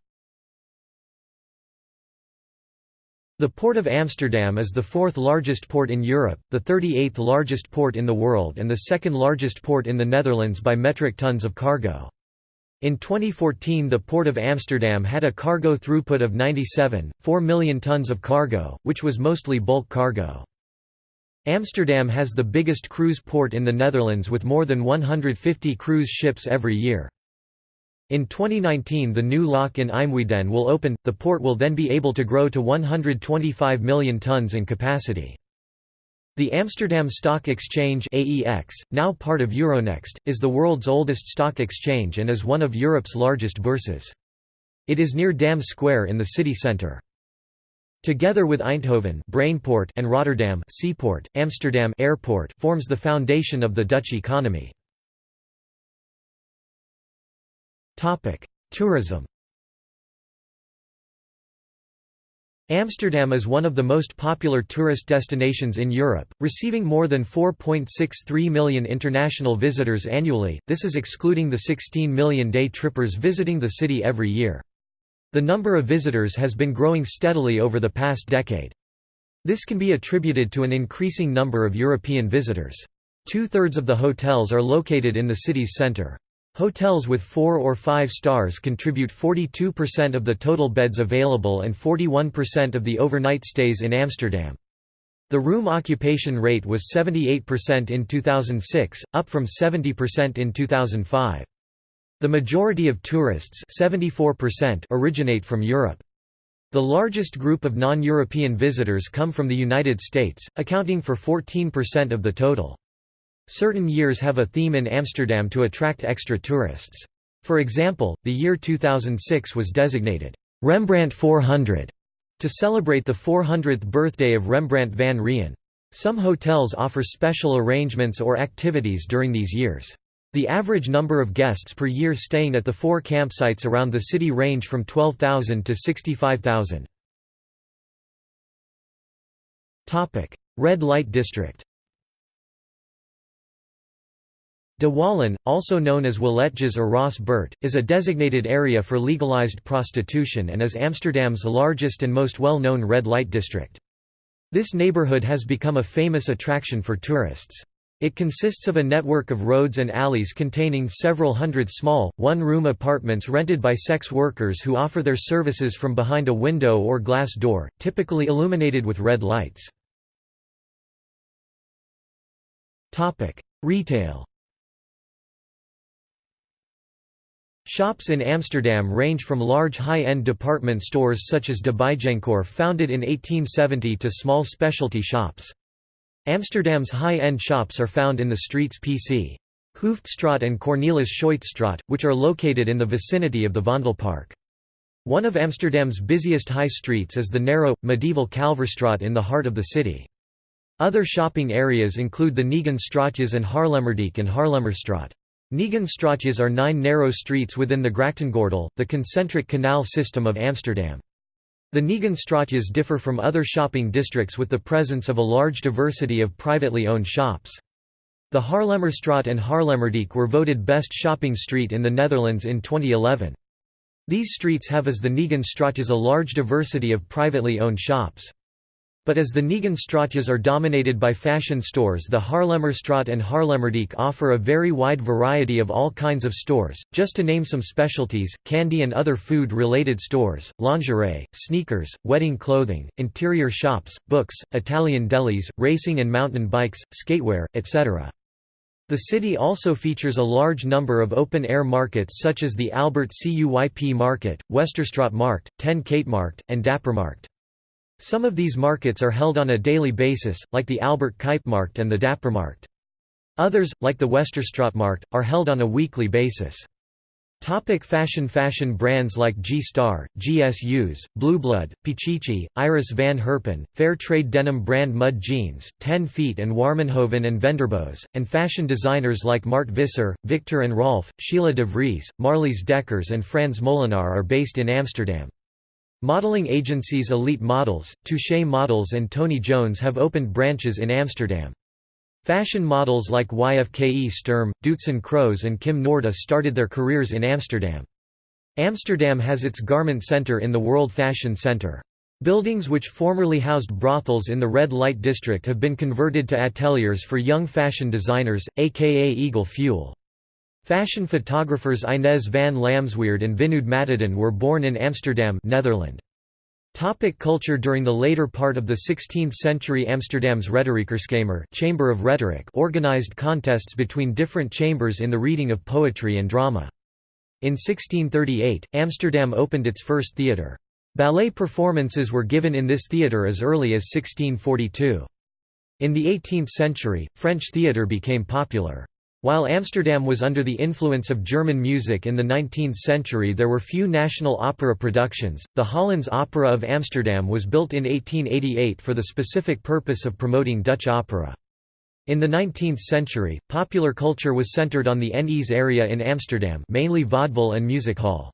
S1: The Port of Amsterdam is the fourth largest port in Europe, the 38th largest port in the world and the second largest port in the Netherlands by metric tons of cargo. In 2014 the Port of Amsterdam had a cargo throughput of 97.4 million tons of cargo, which was mostly bulk cargo. Amsterdam has the biggest cruise port in the Netherlands with more than 150 cruise ships every year. In 2019 the new lock in IJmuiden will open, the port will then be able to grow to 125 million tons in capacity. The Amsterdam Stock Exchange AEX, now part of Euronext, is the world's oldest stock exchange and is one of Europe's largest bourses. It is near Dam Square in the city centre. Together with Eindhoven Brainport and Rotterdam Seaport, Amsterdam Airport forms the foundation of the Dutch economy. Tourism Amsterdam is one of the most popular tourist destinations in Europe, receiving more than 4.63 million international visitors annually, this is excluding the 16 million day trippers visiting the city every year. The number of visitors has been growing steadily over the past decade. This can be attributed to an increasing number of European visitors. Two-thirds of the hotels are located in the city's center. Hotels with 4 or 5 stars contribute 42% of the total beds available and 41% of the overnight stays in Amsterdam. The room occupation rate was 78% in 2006, up from 70% in 2005. The majority of tourists 74% originate from Europe. The largest group of non-European visitors come from the United States, accounting for 14% of the total. Certain years have a theme in Amsterdam to attract extra tourists. For example, the year 2006 was designated Rembrandt 400 to celebrate the 400th birthday of Rembrandt van Rijn. Some hotels offer special arrangements or activities during these years. The average number of guests per year staying at the four campsites around the city range from 12,000 to 65,000. Red Light District De Wallen, also known as Walletjes or Rosse Buurt, is a designated area for legalized prostitution and is Amsterdam's largest and most well-known red light district. This neighborhood has become a famous attraction for tourists. It consists of a network of roads and alleys containing several hundred small, one-room apartments rented by sex workers who offer their services from behind a window or glass door, typically illuminated with red lights. Retail Shops in Amsterdam range from large high-end department stores such as De Bijenkorf founded in 1870 to small specialty shops. Amsterdam's high-end shops are found in the streets PC. Hoofdstraat and Cornelis Schuytstraat, which are located in the vicinity of the Vondelpark. One of Amsterdam's busiest high streets is the narrow, medieval Kalverstraat in the heart of the city. Other shopping areas include the Negen-straatjes and Haarlemmerdijk and Haarlemmerstraat. Negenstraatjes are nine narrow streets within the Grachtengordel, the concentric canal system of Amsterdam. The Negenstraatjes differ from other shopping districts with the presence of a large diversity of privately owned shops. The Haarlemmerstraat and Haarlemmerdijk were voted best shopping street in the Netherlands in 2011. These streets have as the Negenstraatjes a large diversity of privately owned shops. But as the Negenstraatjes are dominated by fashion stores the Haarlemmerstraat and Haarlemmerdijk offer a very wide variety of all kinds of stores, just to name some specialties, candy and other food-related stores, lingerie, sneakers, wedding clothing, interior shops, books, Italian delis, racing and mountain bikes, skatewear, etc. The city also features a large number of open-air markets such as the Albert Cuyp Market, Westerstraat Markt, Ten Markt, and Dappermarkt. Some of these markets are held on a daily basis, like the Albert Cuypmarkt and the Dappermarkt. Others, like the Westerstraatmarkt, are held on a weekly basis. Topic fashion Fashion brands like G-Star, Gsus, Blueblood, Pichichi, Iris van Herpen, fair trade denim brand Mud Jeans, 10 Feet and Warmenhoven and Venderbos, and fashion designers like Mart Visser, Viktor and Rolf, Sheila de Vries, Marlies Dekkers and Frans Molenaar are based in Amsterdam. Modeling agencies Elite Models, Touche Models and Tony Jones have opened branches in Amsterdam. Fashion models like YFKE Sturm, Doutzen Kroes and Kim Noorda started their careers in Amsterdam. Amsterdam has its garment center in the World Fashion Center. Buildings which formerly housed brothels in the red light district have been converted to ateliers for young fashion designers, aka Eagle Fuel. Fashion photographers Inez van Lamsweerde and Vinoodh Matadin were born in Amsterdam Netherlands. Topic culture During the later part of the 16th century Amsterdam's rederijkerskamer Chamber of Rhetoric organized contests between different chambers in the reading of poetry and drama. In 1638, Amsterdam opened its first theatre. Ballet performances were given in this theatre as early as 1642. In the 18th century, French theatre became popular. While Amsterdam was under the influence of German music in the 19th century there were few national opera productions. The Hollands Opera of Amsterdam was built in 1888 for the specific purpose of promoting Dutch opera. In the 19th century, popular culture was centered on the Nes area in Amsterdam mainly vaudeville and music hall.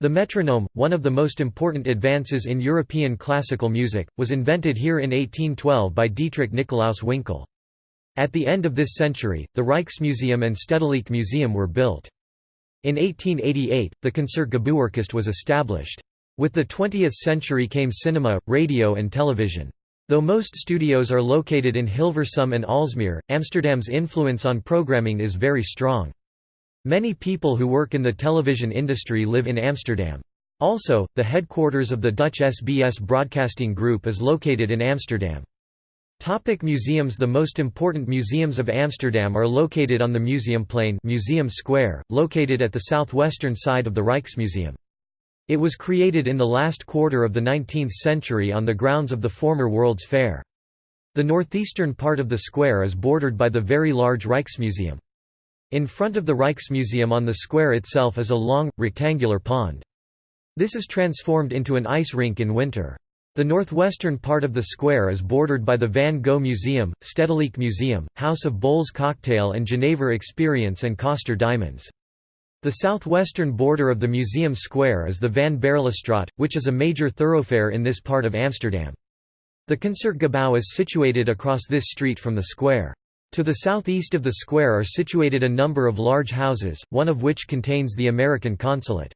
S1: The metronome, one of the most important advances in European classical music, was invented here in 1812 by Dietrich Nicolaus Winkel. At the end of this century, the Rijksmuseum and Stedelijk Museum were built. In 1888, the Concertgebouworkest was established. With the 20th century came cinema, radio and television. Though most studios are located in Hilversum and Aalsmeer, Amsterdam's influence on programming is very strong. Many people who work in the television industry live in Amsterdam. Also, the headquarters of the Dutch SBS Broadcasting Group is located in Amsterdam. Topic museums The most important museums of Amsterdam are located on the Museumplein Museum Square, located at the southwestern side of the Rijksmuseum. It was created in the last quarter of the 19th century on the grounds of the former World's Fair. The northeastern part of the square is bordered by the very large Rijksmuseum. In front of the Rijksmuseum on the square itself is a long, rectangular pond. This is transformed into an ice rink in winter. The northwestern part of the square is bordered by the Van Gogh Museum, Stedelijk Museum, House of Bols Cocktail and Genever Experience and Koster Diamonds. The southwestern border of the museum square is the Van Baerlestraat, which is a major thoroughfare in this part of Amsterdam. The Concertgebouw is situated across this street from the square. To the southeast of the square are situated a number of large houses, one of which contains the American consulate.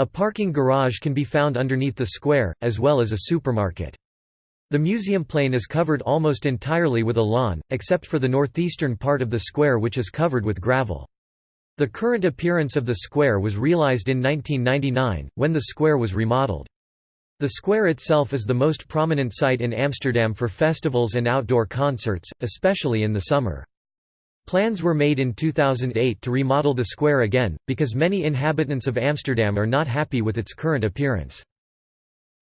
S1: A parking garage can be found underneath the square, as well as a supermarket. The Museumplein is covered almost entirely with a lawn, except for the northeastern part of the square which is covered with gravel. The current appearance of the square was realized in 1999, when the square was remodeled. The square itself is the most prominent site in Amsterdam for festivals and outdoor concerts, especially in the summer. Plans were made in 2008 to remodel the square again, because many inhabitants of Amsterdam are not happy with its current appearance.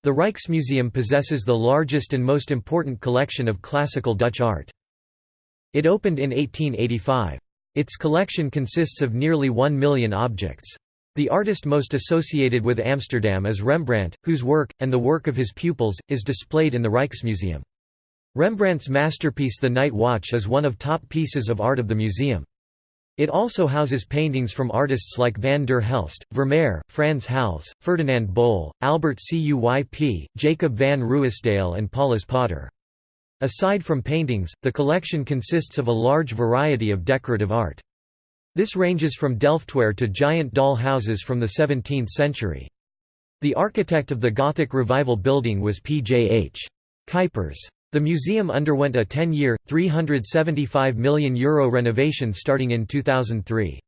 S1: The Rijksmuseum possesses the largest and most important collection of classical Dutch art. It opened in 1885. Its collection consists of nearly one million objects. The artist most associated with Amsterdam is Rembrandt, whose work, and the work of his pupils, is displayed in the Rijksmuseum. Rembrandt's masterpiece The Night Watch is one of top pieces of art of the museum. It also houses paintings from artists like Van der Helst, Vermeer, Frans Hals, Ferdinand Bol, Albert Cuyp, Jacob van Ruisdael and Paulus Potter. Aside from paintings, the collection consists of a large variety of decorative art. This ranges from Delftware to giant doll houses from the 17th century. The architect of the Gothic Revival building was P. J. H. Cuypers. The museum underwent a 10-year, €375 million Euro renovation starting in 2003.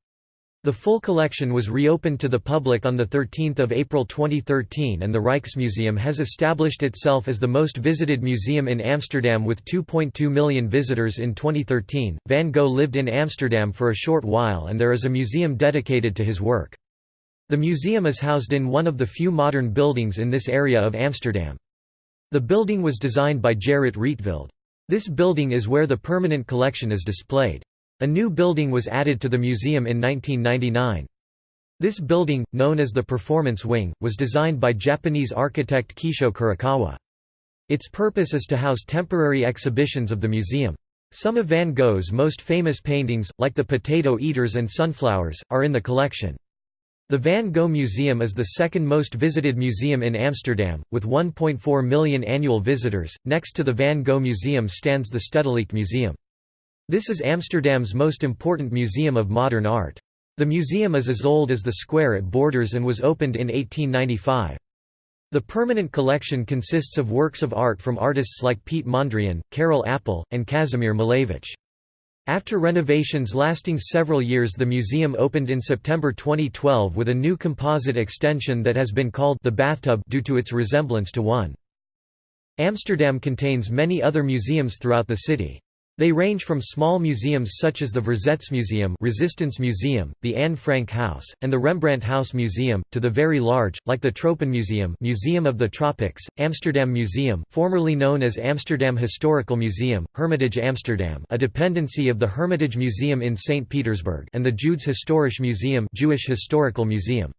S1: The full collection was reopened to the public on 13 April 2013 and the Rijksmuseum has established itself as the most visited museum in Amsterdam with 2.2 million visitors in 2013. Van Gogh lived in Amsterdam for a short while and there is a museum dedicated to his work. The museum is housed in one of the few modern buildings in this area of Amsterdam. The building was designed by Gerrit Rietveld. This building is where the permanent collection is displayed. A new building was added to the museum in 1999. This building, known as the Performance Wing, was designed by Japanese architect Kisho Kurokawa. Its purpose is to house temporary exhibitions of the museum. Some of Van Gogh's most famous paintings, like the Potato Eaters and Sunflowers, are in the collection. The Van Gogh Museum is the second most visited museum in Amsterdam, with 1.4 million annual visitors. Next to the Van Gogh Museum stands the Stedelijk Museum. This is Amsterdam's most important museum of modern art. The museum is as old as the square it borders and was opened in 1895. The permanent collection consists of works of art from artists like Piet Mondrian, Karel Appel, and Kazimir Malevich. After renovations lasting several years the museum opened in September 2012 with a new composite extension that has been called the bathtub due to its resemblance to one. Amsterdam contains many other museums throughout the city. They range from small museums such as the Verzetsmuseum Resistance Museum, the Anne Frank House, and the Rembrandt House Museum, to the very large, like the Tropenmuseum Museum of the Tropics, Amsterdam Museum formerly known as Amsterdam Historical Museum, Hermitage Amsterdam a dependency of the Hermitage Museum in St. Petersburg and the Joods Historisch Museum Jewish Historical Museum.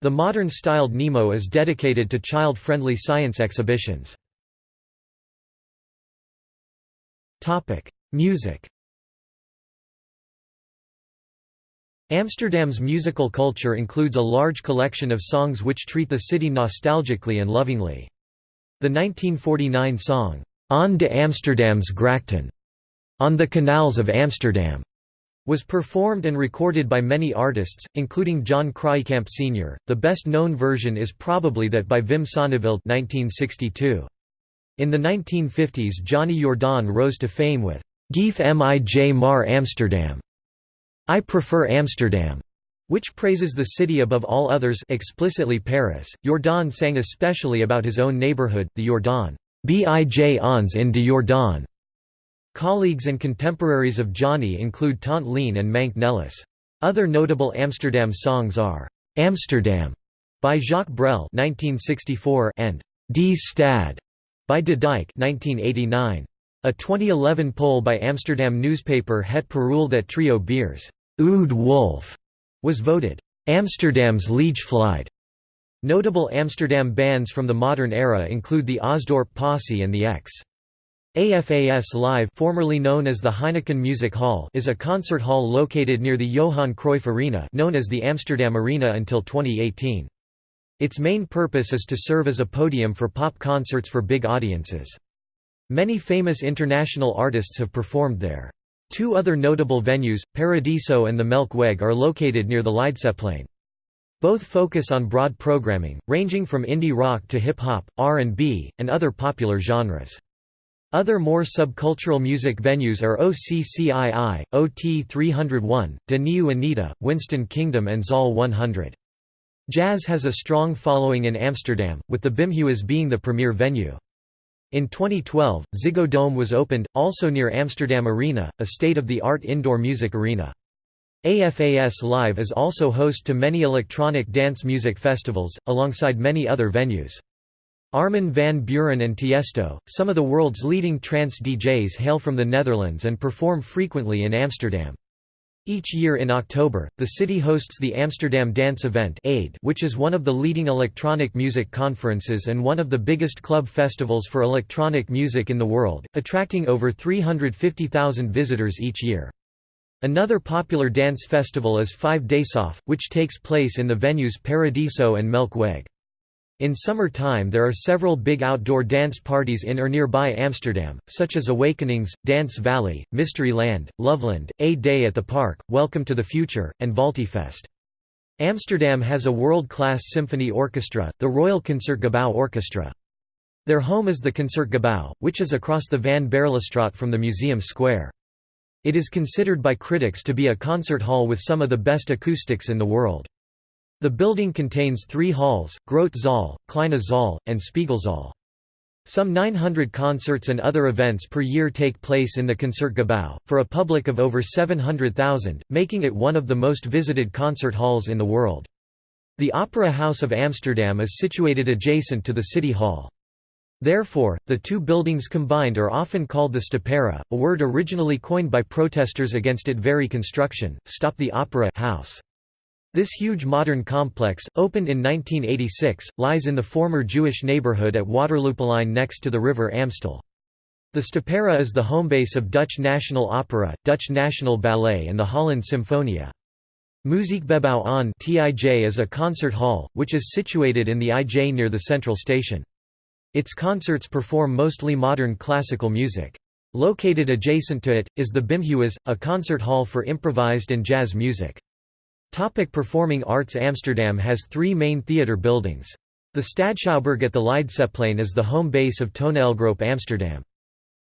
S1: The modern-styled Nemo is dedicated to child-friendly science exhibitions. Music Amsterdam's musical culture includes a large collection of songs which treat the city nostalgically and lovingly. The 1949 song, Aan de Amsterdamse Grachten, On the Canals of Amsterdam, was performed and recorded by many artists, including John Kraaijkamp Sr. The best known version is probably that by Wim Sonneveld 1962. In the 1950s Johnny Jordaan rose to fame with Geef mij maar Amsterdam. I prefer Amsterdam, which praises the city above all others explicitly Paris. Jordaan sang especially about his own neighborhood, the Jordaan. Bij ons in de Jordaan. Colleagues and contemporaries of Johnny include Tante Leen and Manke Nelis. Other notable Amsterdam songs are Amsterdam by Jacques Brel (1964) and Die Stad by De Dijk 1989. A 2011 poll by Amsterdam newspaper Het Parool that trio Beers Oud Wolf was voted Amsterdam's lijflied. Notable Amsterdam bands from the modern era include the Osdorp Posse and the Ex. AFAS Live formerly known as the Heineken Music Hall is a concert hall located near the Johan Cruyff Arena known as the Amsterdam Arena until 2018. Its main purpose is to serve as a podium for pop concerts for big audiences. Many famous international artists have performed there. Two other notable venues, Paradiso and the Melkweg are located near the Leidseplein. Both focus on broad programming, ranging from indie rock to hip-hop, R&B, and other popular genres. Other more subcultural music venues are OCCII, OT 301, De Nieuwe Anita, Winston Kingdom and Zaal 100. Jazz has a strong following in Amsterdam, with the Bimhuis being the premier venue. In 2012, Ziggo Dome was opened, also near Amsterdam Arena, a state-of-the-art indoor music arena. AFAS Live is also host to many electronic dance music festivals, alongside many other venues. Armin van Buuren and Tiesto, some of the world's leading trance DJs hail from the Netherlands and perform frequently in Amsterdam. Each year in October, the city hosts the Amsterdam Dance Event which is one of the leading electronic music conferences and one of the biggest club festivals for electronic music in the world, attracting over 350,000 visitors each year. Another popular dance festival is Five Days Off, which takes place in the venues Paradiso and Melkweg. In summer time there are several big outdoor dance parties in or nearby Amsterdam, such as Awakenings, Dance Valley, Mysteryland, Loveland, A Day at the Park, Welcome to the Future, and Valtifest. Amsterdam has a world-class symphony orchestra, the Royal Concertgebouw Orchestra. Their home is the Concertgebouw, which is across the Van Baerlestraat from the museum square. It is considered by critics to be a concert hall with some of the best acoustics in the world. The building contains three halls, Grote Zaal, Kleine Zaal, and Spiegelzaal. Some 900 concerts and other events per year take place in the Concertgebouw, for a public of over 700,000, making it one of the most visited concert halls in the world. The Opera House of Amsterdam is situated adjacent to the City Hall. Therefore, the two buildings combined are often called the Stopera, a word originally coined by protesters against its very construction, stop the opera house. This huge modern complex, opened in 1986, lies in the former Jewish neighborhood at Waterlooplein next to the river Amstel. The Stopera is the homebase of Dutch National Opera, Dutch National Ballet and the Holland Symfonia. Muziekgebouw aan 't IJ is a concert hall, which is situated in the IJ near the central station. Its concerts perform mostly modern classical music. Located adjacent to it, is the Bimhuis, a concert hall for improvised and jazz music. Topic Performing arts Amsterdam has three main theatre buildings. The Stadschouwburg at the Leidseplein is the home base of Toneelgroep Amsterdam.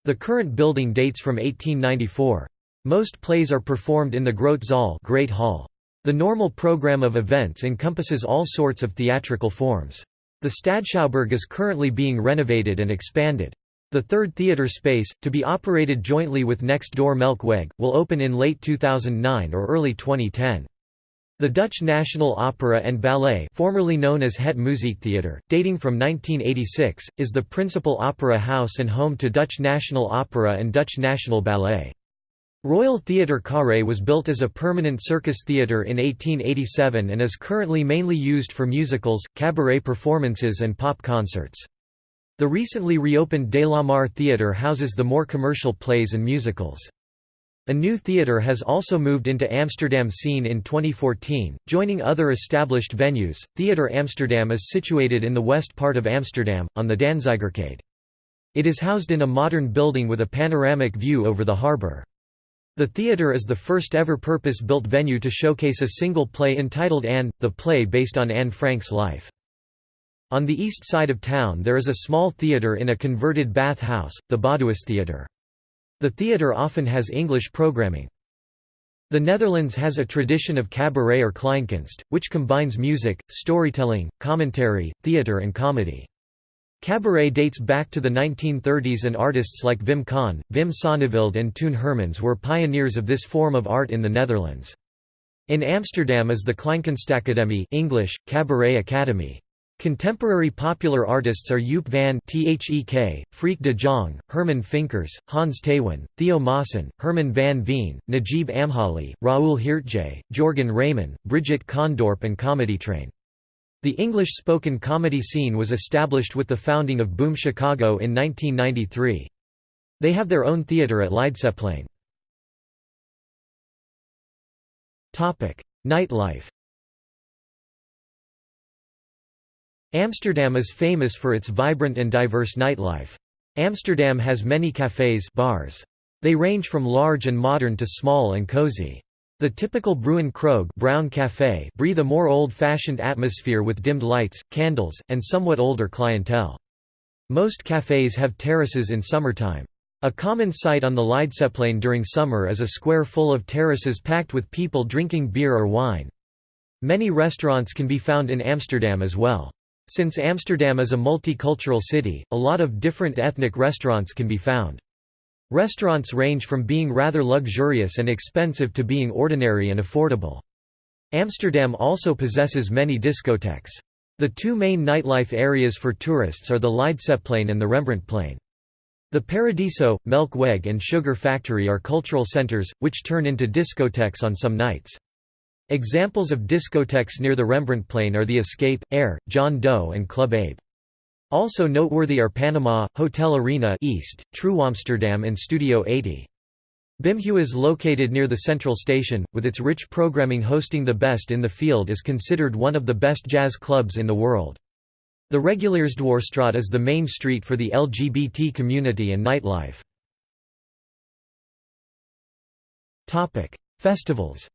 S1: The current building dates from 1894. Most plays are performed in the Grote Zaal Great Hall. The normal program of events encompasses all sorts of theatrical forms. The Stadschouwburg is currently being renovated and expanded. The third theatre space, to be operated jointly with next door Melkweg, will open in late 2009 or early 2010. The Dutch National Opera and Ballet formerly known as Het Muziektheater, dating from 1986, is the principal opera house and home to Dutch National Opera and Dutch National Ballet. Royal Theatre Carré was built as a permanent circus theatre in 1887 and is currently mainly used for musicals, cabaret performances and pop concerts. The recently reopened De La Mar Theatre houses the more commercial plays and musicals. A new theatre has also moved into Amsterdam scene in 2014, joining other established venues. Theatre Amsterdam is situated in the west part of Amsterdam, on the Danzigerkade. It is housed in a modern building with a panoramic view over the harbour. The theatre is the first ever purpose-built venue to showcase a single play entitled Anne, the play based on Anne Frank's life. On the east side of town there is a small theatre in a converted bath house, the Badhuis Theatre. The theatre often has English programming. The Netherlands has a tradition of cabaret or kleinkunst, which combines music, storytelling, commentary, theatre and comedy. Cabaret dates back to the 1930s and artists like Wim Kan, Wim Sonneveld and Toon Hermans were pioneers of this form of art in the Netherlands. In Amsterdam is the Kleinkunstakademie English, Cabaret Academy. Contemporary popular artists are Youp van 't Hek, Freek de Jong, Herman Finkers, Hans Theeuwen, Theo Maassen, Herman van Veen, Najib Amhali, Raoul Heertje, Jörgen Raymann, Brigitte Kaandorp and Comedy Train. The English-spoken comedy scene was established with the founding of Boom Chicago in 1993. They have their own theatre at Leidseplein. Nightlife Amsterdam is famous for its vibrant and diverse nightlife. Amsterdam has many cafés bars. They range from large and modern to small and cozy. The typical Bruine Kroeg brown café breathe a more old-fashioned atmosphere with dimmed lights, candles, and somewhat older clientele. Most cafés have terraces in summertime. A common sight on the Leidseplein during summer is a square full of terraces packed with people drinking beer or wine. Many restaurants can be found in Amsterdam as well. Since Amsterdam is a multicultural city, a lot of different ethnic restaurants can be found. Restaurants range from being rather luxurious and expensive to being ordinary and affordable. Amsterdam also possesses many discotheques. The two main nightlife areas for tourists are the Leidseplein and the Rembrandtplein. The Paradiso, Melkweg and Sugar Factory are cultural centers, which turn into discotheques on some nights. Examples of discotheques near the Rembrandtplein are the Escape, Air, John Doe and Club Abe. Also noteworthy are Panama, Hotel Arena East, True Amsterdam and Studio 80. Bimhuis located near the central station, with its rich programming hosting the best in the field is considered one of the best jazz clubs in the world. The Reguliersdwarsstraat is the main street for the LGBT community and nightlife. Festivals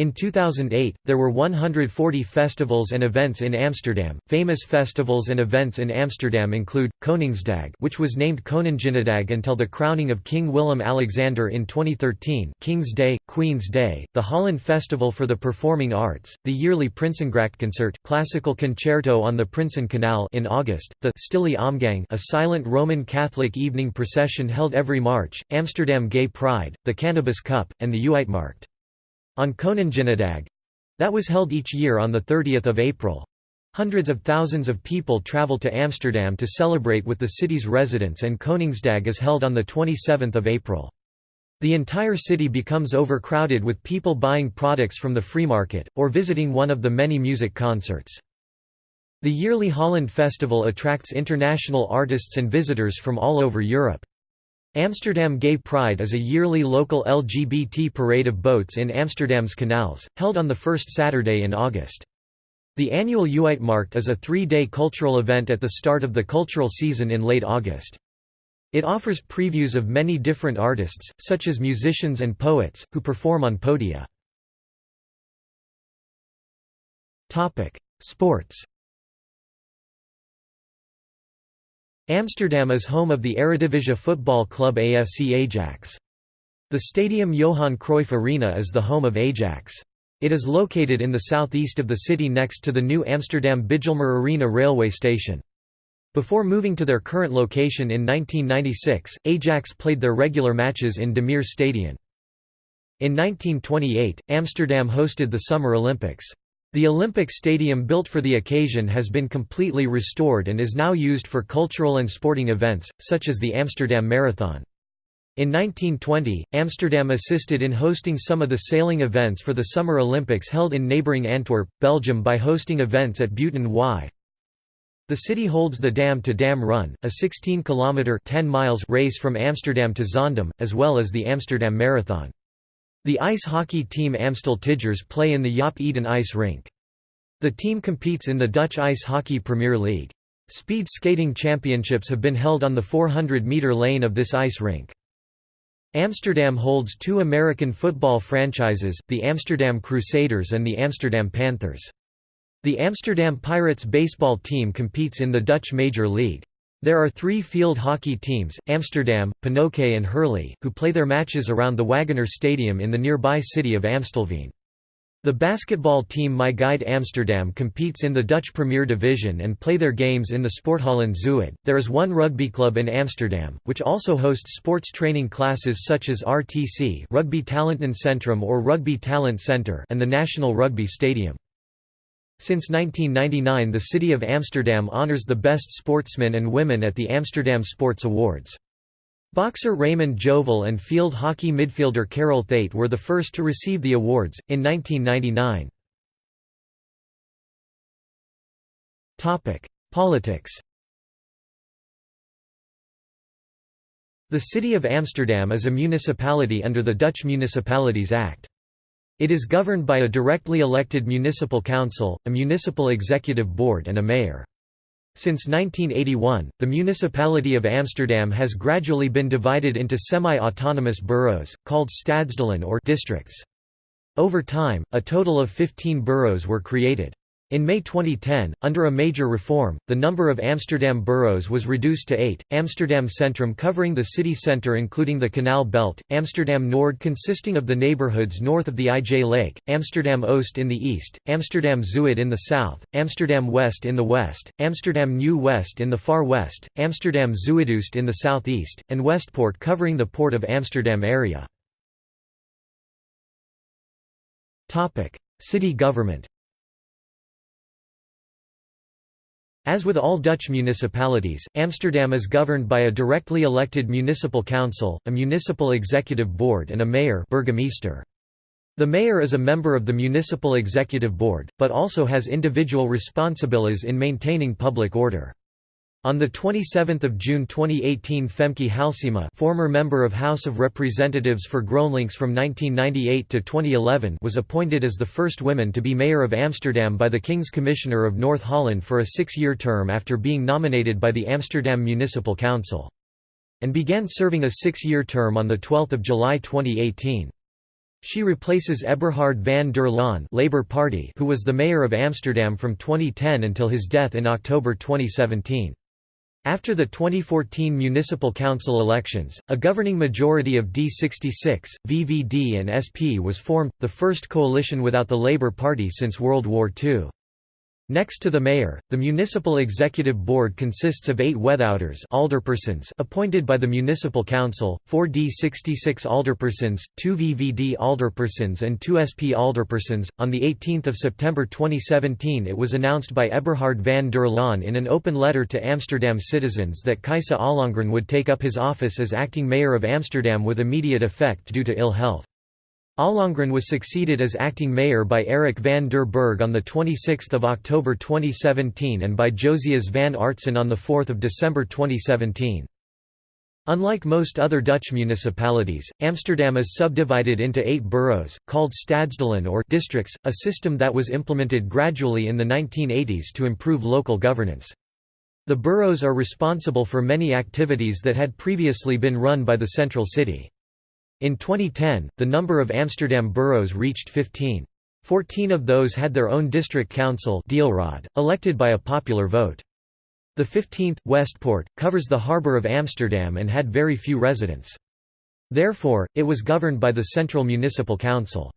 S1: In 2008, there were 140 festivals and events in Amsterdam. Famous festivals and events in Amsterdam include Koningsdag, which was named Koninginnedag until the crowning of King Willem-Alexander in 2013, King's Day, Queen's Day, the Holland Festival for the Performing Arts, the yearly Prinsengracht concert, classical concerto on the Prinsen Canal in August, the Stille Omgang, a silent Roman Catholic evening procession held every March, Amsterdam Gay Pride, the Cannabis Cup, and the Uitmarkt. On Koninginnedag that was held each year on 30 April. Hundreds of thousands of people travel to Amsterdam to celebrate with the city's residents and Koningsdag is held on 27 April. The entire city becomes overcrowded with people buying products from the free market, or visiting one of the many music concerts. The yearly Holland Festival attracts international artists and visitors from all over Europe. Amsterdam Gay Pride is a yearly local LGBT parade of boats in Amsterdam's canals, held on the first Saturday in August. The annual Uitmarkt is a three-day cultural event at the start of the cultural season in late August. It offers previews of many different artists, such as musicians and poets, who perform on podia. Sports Amsterdam is home of the Eredivisie football club AFC Ajax. The stadium Johan Cruyff Arena is the home of Ajax. It is located in the southeast of the city next to the new Amsterdam Bijlmer Arena railway station. Before moving to their current location in 1996, Ajax played their regular matches in De Meer Stadion. In 1928, Amsterdam hosted the Summer Olympics. The Olympic Stadium built for the occasion has been completely restored and is now used for cultural and sporting events, such as the Amsterdam Marathon. In 1920, Amsterdam assisted in hosting some of the sailing events for the Summer Olympics held in neighbouring Antwerp, Belgium by hosting events at Buiten IJ. The city holds the Dam to Dam Run, a 16-kilometre race from Amsterdam to Zaandam, as well as the Amsterdam Marathon. The ice hockey team Amstel Tigers play in the Jaap Eden ice rink. The team competes in the Dutch Ice Hockey Premier League. Speed skating championships have been held on the 400-meter lane of this ice rink. Amsterdam holds two American football franchises, the Amsterdam Crusaders and the Amsterdam Panthers. The Amsterdam Pirates baseball team competes in the Dutch Major League. There are three field hockey teams, Amsterdam, Pinoké and Hurley, who play their matches around the Wagener Stadium in the nearby city of Amstelveen. The basketball team My Guide Amsterdam competes in the Dutch Premier Division and play their games in the Sporthallen Zuid. There is one rugby club in Amsterdam, which also hosts sports training classes such as RTC Rugby Centrum or Rugby Talent Centre and the National Rugby Stadium. Since 1999 the City of Amsterdam honors the best sportsmen and women at the Amsterdam Sports Awards. Boxer Raymond Joval and field hockey midfielder Carol Thate were the first to receive the awards, in 1999. Politics The City of Amsterdam is a municipality under the Dutch Municipalities Act. It is governed by a directly elected municipal council, a municipal executive board and a mayor. Since 1981, the municipality of Amsterdam has gradually been divided into semi-autonomous boroughs, called stadsdelen or districts. Over time, a total of 15 boroughs were created. In May 2010, under a major reform, the number of Amsterdam boroughs was reduced to eight, Amsterdam Centrum covering the city centre including the Canal Belt, Amsterdam Noord consisting of the neighbourhoods north of the IJ Lake, Amsterdam Oost in the east, Amsterdam Zuid in the south, Amsterdam West in the west, Amsterdam New West in the far west, Amsterdam Zuidoost in the southeast, and Westpoort covering the Port of Amsterdam area. City government As with all Dutch municipalities, Amsterdam is governed by a directly elected municipal council, a municipal executive board and a mayor burgemeester. The mayor is a member of the municipal executive board, but also has individual responsibilities in maintaining public order. On 27 June 2018 Femke Halsema former member of House of Representatives for GroenLinks from 1998 to 2011 was appointed as the first woman to be mayor of Amsterdam by the King's Commissioner of North Holland for a six-year term after being nominated by the Amsterdam Municipal Council. And began serving a six-year term on 12 July 2018. She replaces Eberhard van der Laan Labour Party who was the mayor of Amsterdam from 2010 until his death in October 2017. After the 2014 municipal council elections, a governing majority of D66, VVD and SP was formed, the first coalition without the Labour Party since World War II. Next to the mayor, the municipal executive board consists of eight wethouders alderpersons appointed by the municipal council, four D66 alderpersons, two VVD alderpersons and two SP alderpersons. On 18 September 2017 it was announced by Eberhard van der Laan in an open letter to Amsterdam citizens that Gijs Ollongren would take up his office as acting mayor of Amsterdam with immediate effect due to ill health. Ollongren was succeeded as acting mayor by Eric van der Burg on 26 October 2017 and by Jozias van Aartsen on 4 December 2017. Unlike most other Dutch municipalities, Amsterdam is subdivided into eight boroughs, called stadsdelen or districts, a system that was implemented gradually in the 1980s to improve local governance. The boroughs are responsible for many activities that had previously been run by the central city. In 2010, the number of Amsterdam boroughs reached 15. Fourteen of those had their own district council elected by a popular vote. The 15th, Westpoort, covers the harbour of Amsterdam and had very few residents. Therefore, it was governed by the Central Municipal Council.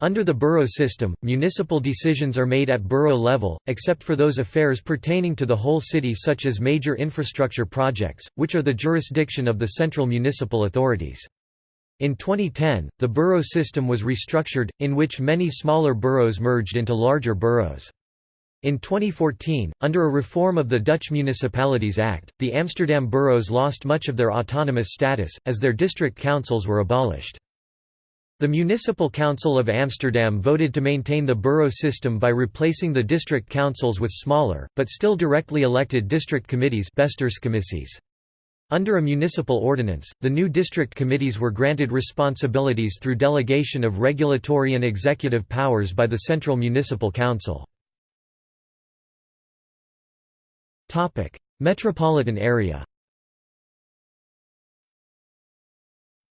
S1: Under the borough system, municipal decisions are made at borough level, except for those affairs pertaining to the whole city such as major infrastructure projects, which are the jurisdiction of the central municipal authorities. In 2010, the borough system was restructured, in which many smaller boroughs merged into larger boroughs. In 2014, under a reform of the Dutch Municipalities Act, the Amsterdam boroughs lost much of their autonomous status, as their district councils were abolished. The Municipal Council of Amsterdam voted to maintain the borough system by replacing the district councils with smaller, but still directly elected district committees under a municipal ordinance, the new district committees were granted responsibilities through delegation of regulatory and executive powers by the Central Municipal Council. Metropolitan area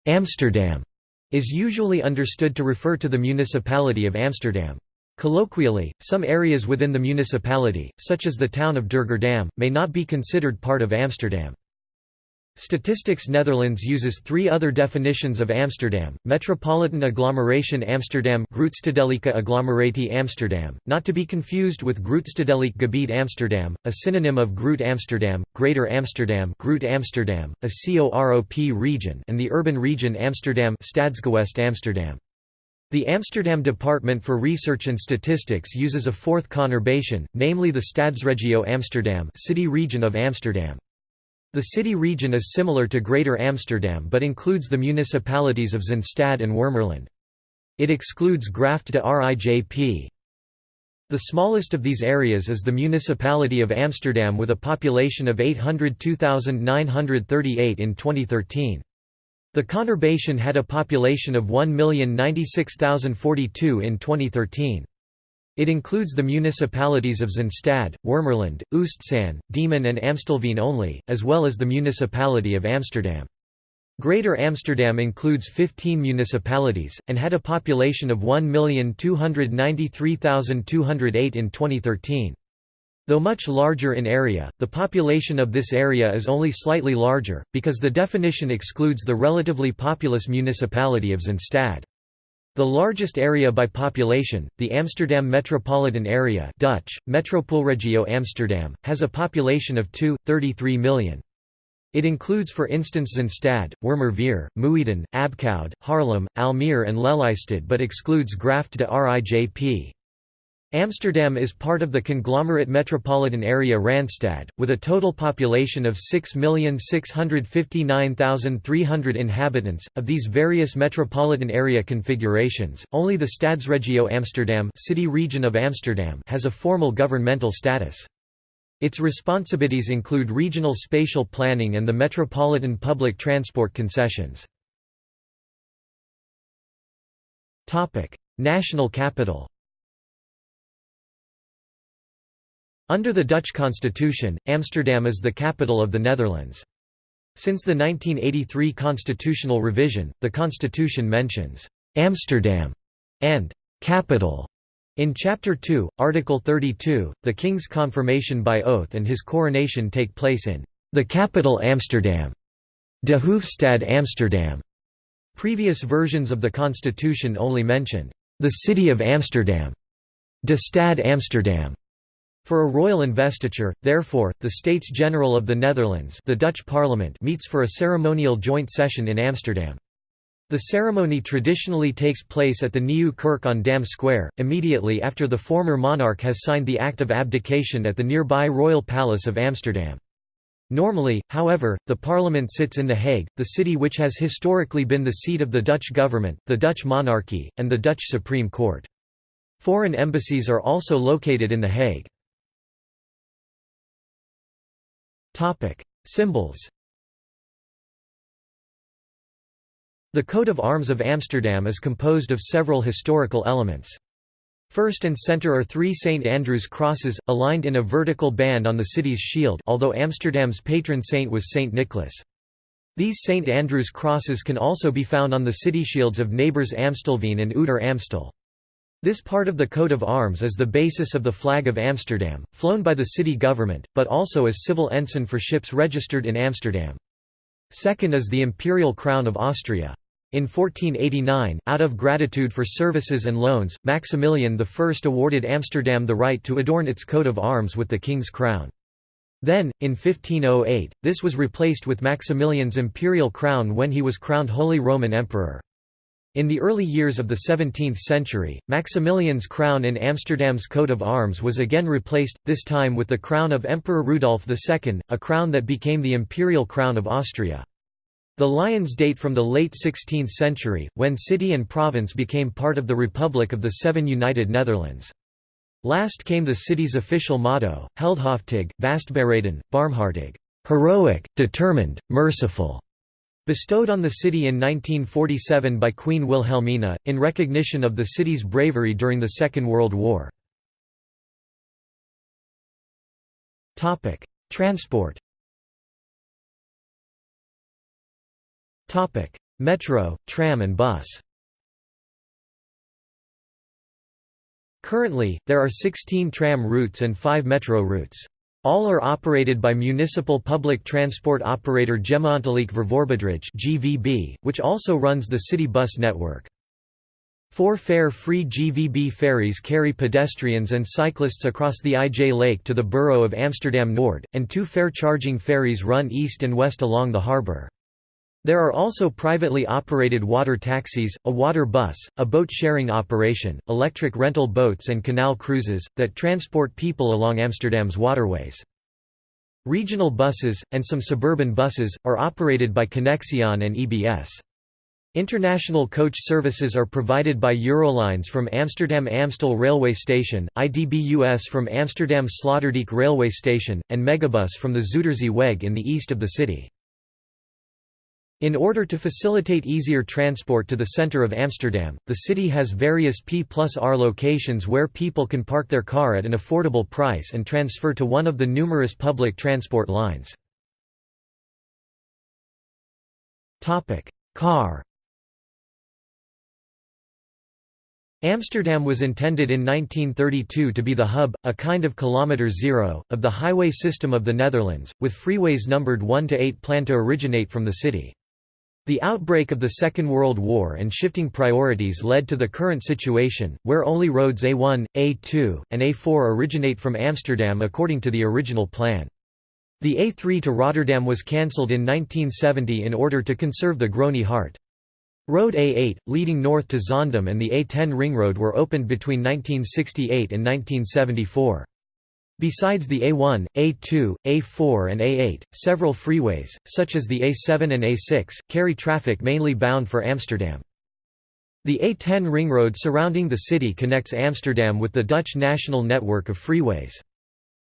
S1: Amsterdam is usually understood to refer to the municipality of Amsterdam. Colloquially, some areas within the municipality, such as the town of Durgerdam, may not be considered part of Amsterdam. Statistics Netherlands uses three other definitions of Amsterdam, Metropolitan Agglomeration Amsterdam Grootstedelijke Agglomeratie Amsterdam, not to be confused with Grootstedelijk Gebied Amsterdam, a synonym of Groot Amsterdam, Greater Amsterdam Groot Amsterdam, a COROP region and the urban region Amsterdam Stadsgewest Amsterdam. The Amsterdam Department for Research and Statistics uses a fourth conurbation, namely the Stadsregio Amsterdam city region of Amsterdam. The city region is similar to Greater Amsterdam but includes the municipalities of Zaanstad and Wormerland. It excludes Graft de Rijp. The smallest of these areas is the municipality of Amsterdam with a population of 802,938 in 2013. The conurbation had a population of 1,096,042 in 2013. It includes the municipalities of Zaanstad, Wormerland, Oostzaan, Diemen and Amstelveen only, as well as the municipality of Amsterdam. Greater Amsterdam includes 15 municipalities, and had a population of 1,293,208 in 2013. Though much larger in area, the population of this area is only slightly larger, because the definition excludes the relatively populous municipality of Zaanstad. The largest area by population, the Amsterdam metropolitan area Dutch, Metropoolregio Amsterdam, has a population of 2.33 million. It includes for instance Zaanstad, Wormerveer, Muiden, Abcoude, Haarlem, Almere and Lelystad but excludes Graft de Rijp. Amsterdam is part of the conglomerate metropolitan area Randstad, with a total population of 6,659,300 inhabitants. Of these various metropolitan area configurations, only the Stadsregio Amsterdam, city region of Amsterdam has a formal governmental status. Its responsibilities include regional spatial planning and the metropolitan public transport concessions. National capital Under the Dutch constitution, Amsterdam is the capital of the Netherlands. Since the 1983 constitutional revision, the constitution mentions Amsterdam and capital in Chapter 2, Article 32, the king's confirmation by oath and his coronation take place in the capital Amsterdam, de Hoofdstad Amsterdam. Previous versions of the constitution only mentioned the city of Amsterdam, de Stad Amsterdam, For a royal investiture, therefore, the States General of the Netherlands the Dutch Parliament meets for a ceremonial joint session in Amsterdam. The ceremony traditionally takes place at the Nieuwe Kerk on Dam Square, immediately after the former monarch has signed the Act of Abdication at the nearby Royal Palace of Amsterdam. Normally, however, the parliament sits in The Hague, the city which has historically been the seat of the Dutch government, the Dutch monarchy, and the Dutch Supreme Court. Foreign embassies are also located in The Hague. Symbols The coat of arms of Amsterdam is composed of several historical elements. First and center are three St. Andrew's crosses, aligned in a vertical band on the city's shield although Amsterdam's patron saint was St. Nicholas. These St. Andrew's crosses can also be found on the city shields of neighbours Amstelveen and Ouder Amstel. This part of the coat of arms is the basis of the flag of Amsterdam, flown by the city government, but also as civil ensign for ships registered in Amsterdam. Second is the imperial crown of Austria. In 1489, out of gratitude for services and loans, Maximilian I awarded Amsterdam the right to adorn its coat of arms with the king's crown. Then, in 1508, this was replaced with Maximilian's imperial crown when he was crowned Holy Roman Emperor. In the early years of the 17th century, Maximilian's crown in Amsterdam's coat of arms was again replaced, this time with the crown of Emperor Rudolf II, a crown that became the imperial crown of Austria. The lions date from the late 16th century, when city and province became part of the Republic of the Seven United Netherlands. Last came the city's official motto, Heldhaftig, Vastberaden, Barmhartig, heroic, determined, merciful bestowed on the city in 1947 by Queen Wilhelmina, in recognition of the city's bravery during the Second World War. Transport Metro, tram and bus Currently, there are 16 tram routes and 5 metro routes. All are operated by municipal public transport operator Gemeentelijk Vervoerbedrijf (GVB), which also runs the city bus network. Four fare-free GVB ferries carry pedestrians and cyclists across the IJ Lake to the borough of Amsterdam Noord, and two fare-charging ferries run east and west along the harbour. There are also privately operated water taxis, a water bus, a boat-sharing operation, electric rental boats and canal cruises, that transport people along Amsterdam's waterways. Regional buses, and some suburban buses, are operated by Connexion and EBS. International coach services are provided by Eurolines from Amsterdam Amstel Railway Station, IDBUS from Amsterdam Sloterdijk Railway Station, and Megabus from the Zuiderzee Weg in the east of the city. In order to facilitate easier transport to the center of Amsterdam, the city has various P plus R locations where people can park their car at an affordable price and transfer to one of the numerous public transport lines. Car Amsterdam was intended in 1932 to be the hub, a kind of kilometre zero, of the highway system of the Netherlands, with freeways numbered 1 to 8 planned to originate from the city. The outbreak of the Second World War and shifting priorities led to the current situation, where only roads A1, A2, and A4 originate from Amsterdam according to the original plan. The A3 to Rotterdam was cancelled in 1970 in order to conserve the Groene Hart. Road A8, leading north to Zaandam and the A10 ring road were opened between 1968 and 1974. Besides the A1, A2, A4 and A8, several freeways, such as the A7 and A6, carry traffic mainly bound for Amsterdam. The A10 ringroad surrounding the city connects Amsterdam with the Dutch national network of freeways.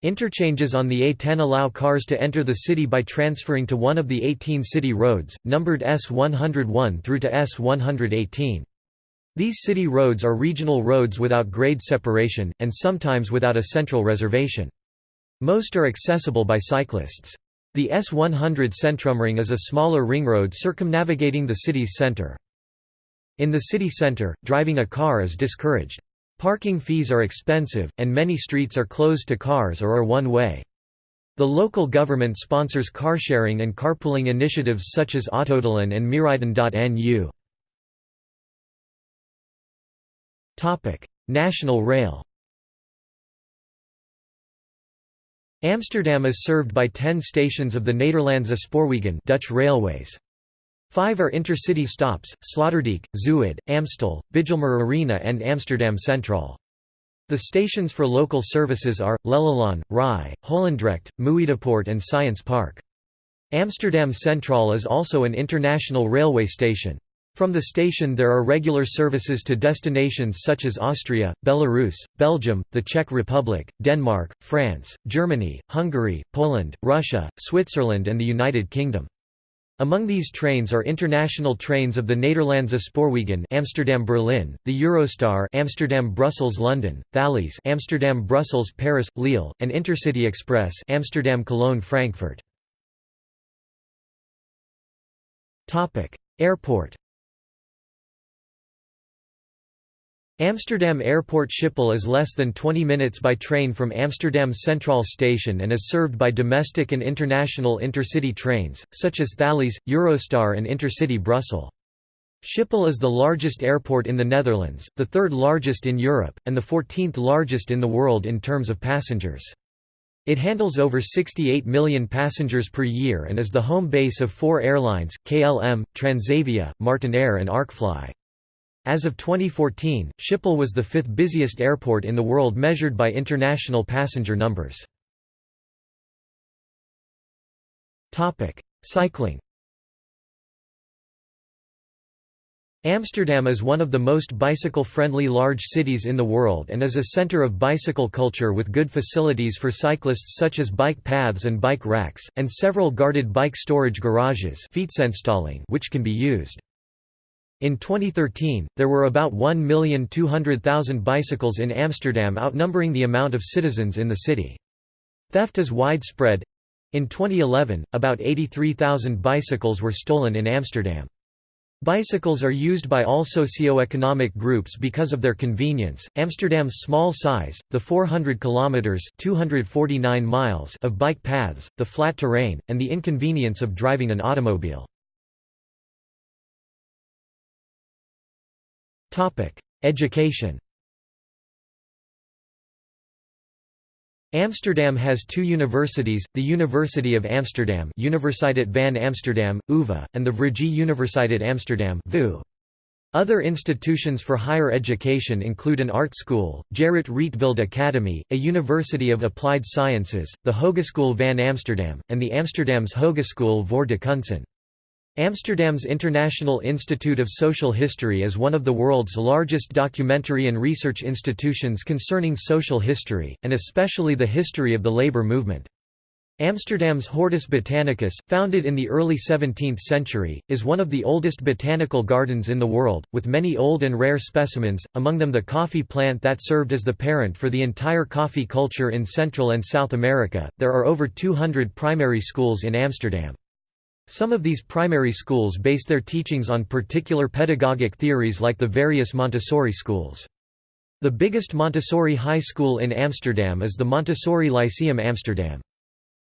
S1: Interchanges on the A10 allow cars to enter the city by transferring to one of the 18 city roads, numbered S101 through to S118. These city roads are regional roads without grade separation, and sometimes without a central reservation. Most are accessible by cyclists. The S100 Centrumring is a smaller ringroad circumnavigating the city's center. In the city center, driving a car is discouraged. Parking fees are expensive, and many streets are closed to cars or are one-way. The local government sponsors carsharing and carpooling initiatives such as Autodelen and Meerijden.nu. National Rail Amsterdam is served by 10 stations of the Nederlandse Spoorwegen Dutch Railways. Five are intercity stops, Sloterdijk, Zuid, Amstel, Bijlmer Arena and Amsterdam Centraal. The stations for local services are, Lelylaan, Rai, Holendrecht, Muiderpoort and Science Park. Amsterdam Centraal is also an international railway station. From the station there are regular services to destinations such as Austria, Belarus, Belgium, the Czech Republic, Denmark, France, Germany, Hungary, Poland, Russia, Switzerland and the United Kingdom. Among these trains are international trains of the Nederlandse Spoorwegen Amsterdam Berlin, the Eurostar Amsterdam Brussels London, Thalys Amsterdam Brussels Paris Lille, and Intercity Express Amsterdam Cologne Frankfurt. Topic: Airport Amsterdam Airport Schiphol is less than 20 minutes by train from Amsterdam Centraal Station and is served by domestic and international intercity trains, such as Thalys, Eurostar and Intercity Brussels. Schiphol is the largest airport in the Netherlands, the third largest in Europe, and the 14th largest in the world in terms of passengers. It handles over 68 million passengers per year and is the home base of four airlines, KLM, Transavia, Martinair and Arkfly. As of 2014, Schiphol was the fifth busiest airport in the world measured by international passenger numbers. Cycling Amsterdam is one of the most bicycle-friendly large cities in the world and is a center of bicycle culture with good facilities for cyclists such as bike paths and bike racks, and several guarded bike storage garages which can be used. In 2013, there were about 1,200,000 bicycles in Amsterdam outnumbering the amount of citizens in the city. Theft is widespread. In 2011, about 83,000 bicycles were stolen in Amsterdam. Bicycles are used by all socio-economic groups because of their convenience. Amsterdam's small size, the 400 kilometers (249 miles) of bike paths, the flat terrain, and the inconvenience of driving an automobile. Education Amsterdam has two universities, the University of Amsterdam Universiteit van Amsterdam, UvA, and the Vrije Universiteit Amsterdam VU. Other institutions for higher education include an art school, Gerrit Rietveld Academy, a University of Applied Sciences, the Hogeschool van Amsterdam, and the Amsterdam's Hogeschool voor de Kunsten. Amsterdam's International Institute of Social History is one of the world's largest documentary and research institutions concerning social history, and especially the history of the labor movement. Amsterdam's Hortus Botanicus, founded in the early 17th century, is one of the oldest botanical gardens in the world, with many old and rare specimens, among them the coffee plant that served as the parent for the entire coffee culture in Central and South America. There are over 200 primary schools in Amsterdam. Some of these primary schools base their teachings on particular pedagogic theories like the various Montessori schools. The biggest Montessori high school in Amsterdam is the Montessori Lyceum Amsterdam.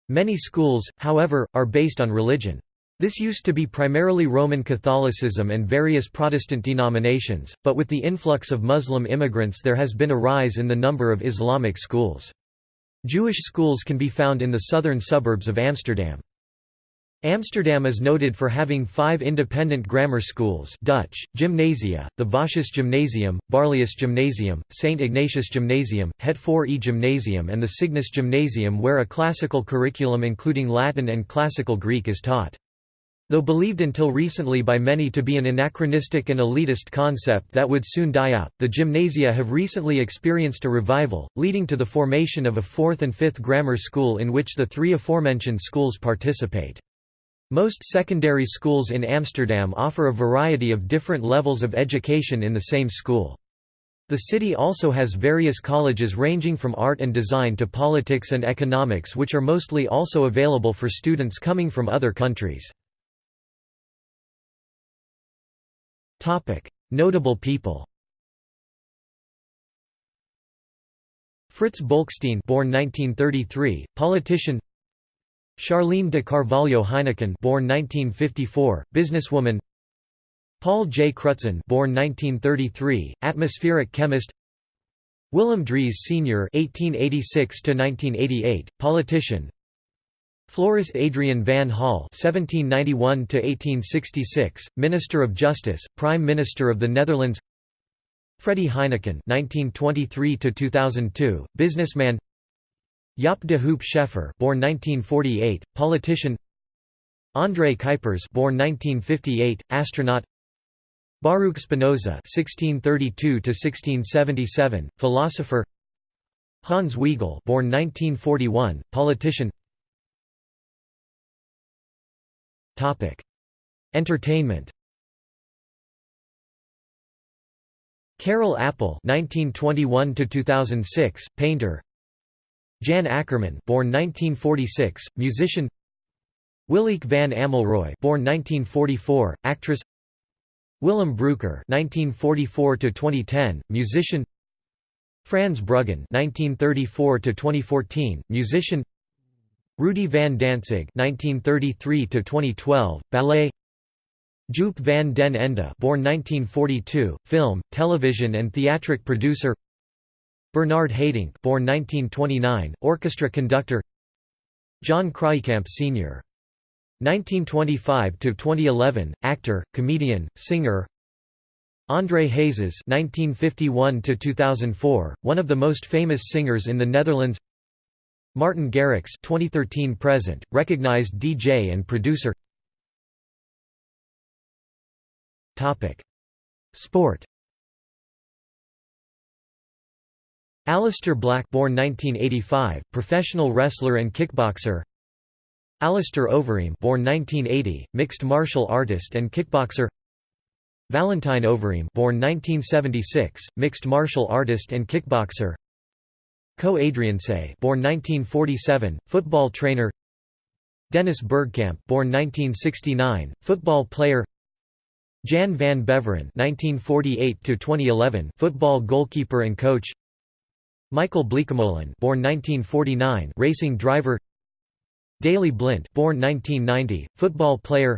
S1: Many schools, however, are based on religion. This used to be primarily Roman Catholicism and various Protestant denominations, but with the influx of Muslim immigrants there has been a rise in the number of Islamic schools. Jewish schools can be found in the southern suburbs of Amsterdam. Amsterdam is noted for having five independent grammar schools Dutch, Gymnasia, the Vossius Gymnasium, Barlaeus Gymnasium, St. Ignatius Gymnasium, Het 4e Gymnasium and the Cygnus Gymnasium where a classical curriculum including Latin and Classical Greek is taught. Though believed until recently by many to be an anachronistic and elitist concept that would soon die out, the gymnasia have recently experienced a revival, leading to the formation of a fourth and fifth grammar school in which the three aforementioned schools participate. Most secondary schools in Amsterdam offer a variety of different levels of education in the same school. The city also has various colleges ranging from art and design to politics and economics which are mostly also available for students coming from other countries. Notable people Fritz Bolkestein born 1933, politician Charlene de Carvalho Heineken born 1954, businesswoman Paul J. Crutzen born 1933, atmospheric chemist Willem Drees Sr. 1886 to 1988, politician. Floris Adriaan van Hall 1791 to 1866, Minister of Justice, Prime Minister of the Netherlands. Freddy Heineken 1923 to 2002, businessman. Jaap de Hoop Scheffer, born 1948, politician. André Kuipers, born 1958, astronaut. Baruch Spinoza (1632–1677), philosopher. Hans Weigel, born 1941, politician. Topic: Entertainment. Karel Appel (1921–2006), painter. Jan Akkerman, born 1946, musician. Willeke van Ammelrooy, born 1944, actress. Willem Breuker (1944–2010), musician. Frans Bruggen 1934 to 2014, musician. Rudy van Dantzig 1933 to 2012, ballet. Joop van den Ende, born 1942, film, television and theatric producer. Bernard Haitink, born 1929, orchestra conductor. John Kraaijkamp Sr. 1925–2011, actor, comedian, singer André Hazes (1951–2004), one of the most famous singers in the Netherlands. Martin Garrix (2013–present), recognized DJ and producer. Topic: Sport. Aleister Black, born 1985, professional wrestler and kickboxer. Alistair Overeem born 1980, mixed martial artist and kickboxer. Valentijn Overeem born 1976, mixed martial artist and kickboxer. Co Adriaanse born 1947, football trainer. Dennis Bergkamp born 1969, football player. Jan van Beveren 1948 football goalkeeper and coach Michael Bleekemolen born 1949, racing driver. Daley Blind born 1990, football player.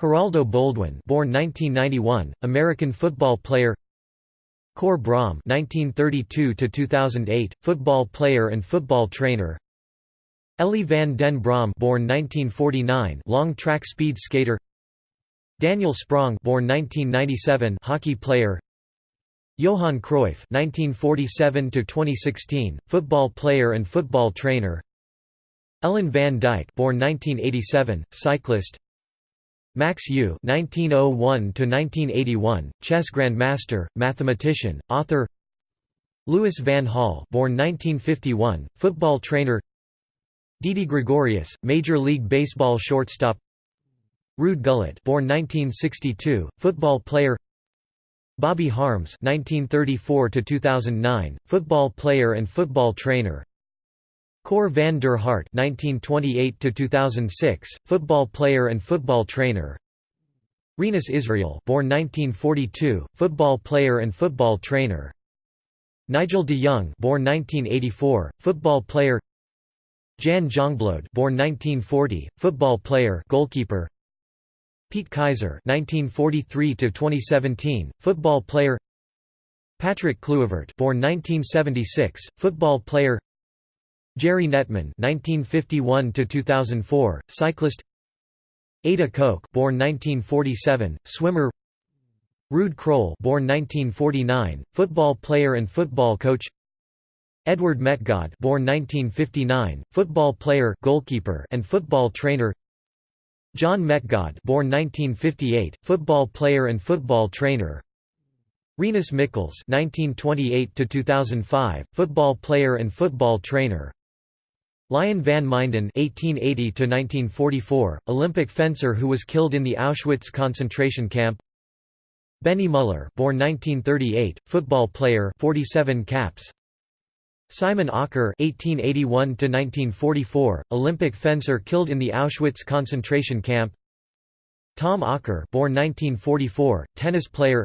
S1: Geraldo Boldewijn born 1991, American football player. Cor Braam 1932 to 2008 football player and football trainer. Elly van den Brom born 1949, long track speed skater. Daniel Sprong born 1997, hockey player Johan Cruyff (1947–2016), football player and football trainer Ellen van Dijk born 1987, cyclist Max Euwe (1901–1981), chess grandmaster, mathematician, author. Louis van Gaal, born 1951, football trainer. Didi Gregorius, Major League Baseball shortstop. Ruud Gullit, born 1962, football player. Bobby Harms (1934–2009), football player and football trainer. Cor van der Hart (1928–2006), football player and football trainer. Rinus Israel, born 1942, football player and football trainer. Nigel de Jong, born 1984, football player. Jan Jongbloed, born 1940, football player, goalkeeper. Piet Keizer 1943–2017, football player. Patrick Kluivert, born 1976, football player. Gerrie Knetemann (1951–2004), cyclist. Ada Kok, born 1947, swimmer. Ruud Krol born 1949, football player and football coach. Edward Metgod, born 1959, football player, goalkeeper, and football trainer. John Metgod, born 1958, football player and football trainer. Rinus Michels 1928–2005, football player and football trainer. Lion van Minden (1880–1944), Olympic fencer who was killed in the Auschwitz concentration camp. Benny Muller, born 1938, football player, 47 caps. Simon Okker (1881–1944), Olympic fencer killed in the Auschwitz concentration camp. Tom Okker, born 1944, tennis player.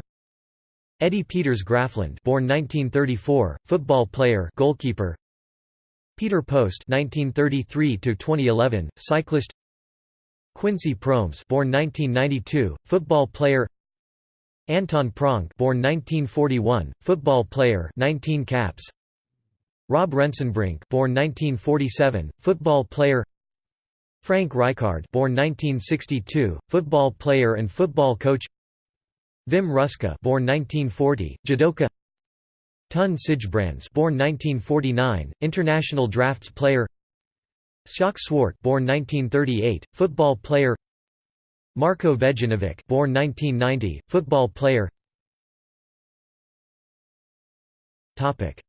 S1: Eddie Pieters Graafland, born 1934, football player, goalkeeper. Peter Post (1933–2011), cyclist. Quincy Promes, born 1992, football player. Anton Pronk born 1941, football player 19 caps Rob Rensenbrink born 1947, football player. Frank Rijkaard born 1962, football player and football coach. Wim Ruska born 1940, judoka. Ton Sijbrands born 1949, international drafts player. Sjaak Swart born 1938, football player. Marko Vejinovic born 1990, football player. Topic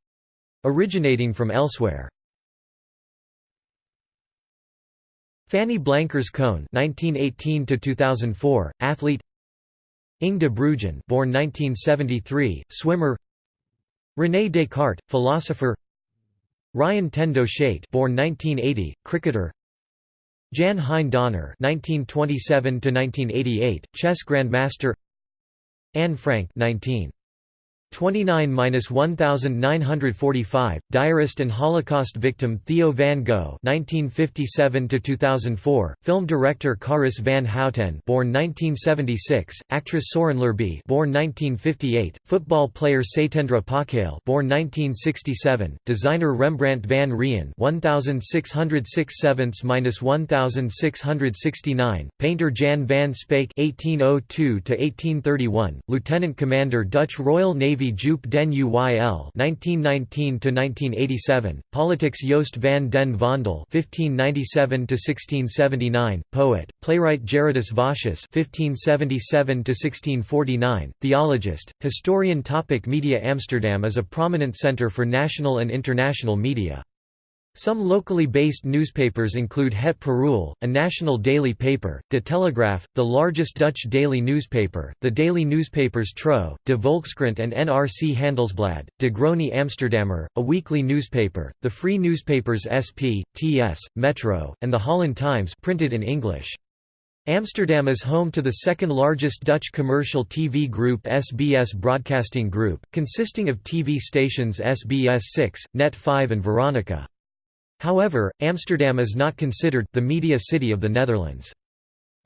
S1: Originating from elsewhere Fanny Blankers Koen (1918–2004), athlete. Inge de Bruijn, born 1973, swimmer. René Descartes, philosopher. Ryan ten Doeschate, born 1980, cricketer. Jan Hein Donner (1927–1988), chess grandmaster. Anne Frank (19). 29–1945, diarist and Holocaust victim Theo van Gogh (1957–2004), film director Carice van Houten (born 1976), actress Soren Lerby (born 1958), football player Satendra Pakhale (born 1967), designer Rembrandt van Rijn (1667–1669), painter Jan van Speyk (1802–1831), lieutenant commander Dutch Royal Navy Navy Joop den Uyl (1919–1987), politics Joost van den Vondel (1597–1679), poet, playwright Gerardus Vossius (1577–1649), theologist, historian. Topic media Amsterdam is a prominent centre for national and international media. Some locally based newspapers include Het Parool, a national daily paper, De Telegraaf, the largest Dutch daily newspaper, the daily newspapers Trouw, De Volkskrant and NRC Handelsblad, De Groene Amsterdammer, a weekly newspaper, the free newspapers SP, TS, Metro, and the Holland Times printed in English. Amsterdam is home to the second largest Dutch commercial TV group SBS Broadcasting Group, consisting of TV stations SBS 6, Net 5 and Veronica. However, Amsterdam is not considered the media city of the Netherlands.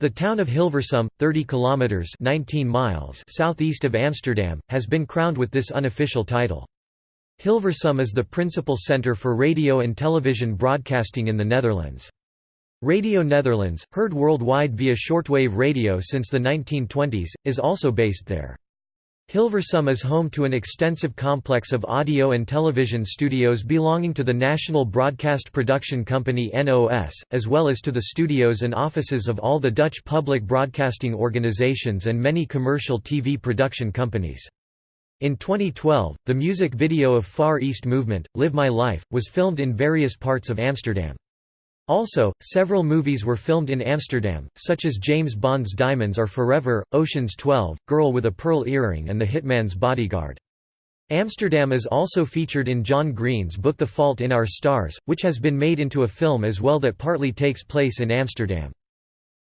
S1: The town of Hilversum, 30 kilometers (19 miles) southeast of Amsterdam, has been crowned with this unofficial title. Hilversum is the principal center for radio and television broadcasting in the Netherlands. Radio Netherlands, heard worldwide via shortwave radio since the 1920s, is also based there. Hilversum is home to an extensive complex of audio and television studios belonging to the National Broadcast Production Company NOS, as well as to the studios and offices of all the Dutch public broadcasting organizations and many commercial TV production companies. In 2012, the music video of Far East Movement, Live My Life, was filmed in various parts of Amsterdam. Also, several movies were filmed in Amsterdam, such as James Bond's Diamonds Are Forever, Ocean's 12, Girl with a Pearl Earring and The Hitman's Bodyguard. Amsterdam is also featured in John Green's book The Fault in Our Stars, which has been made into a film as well that partly takes place in Amsterdam.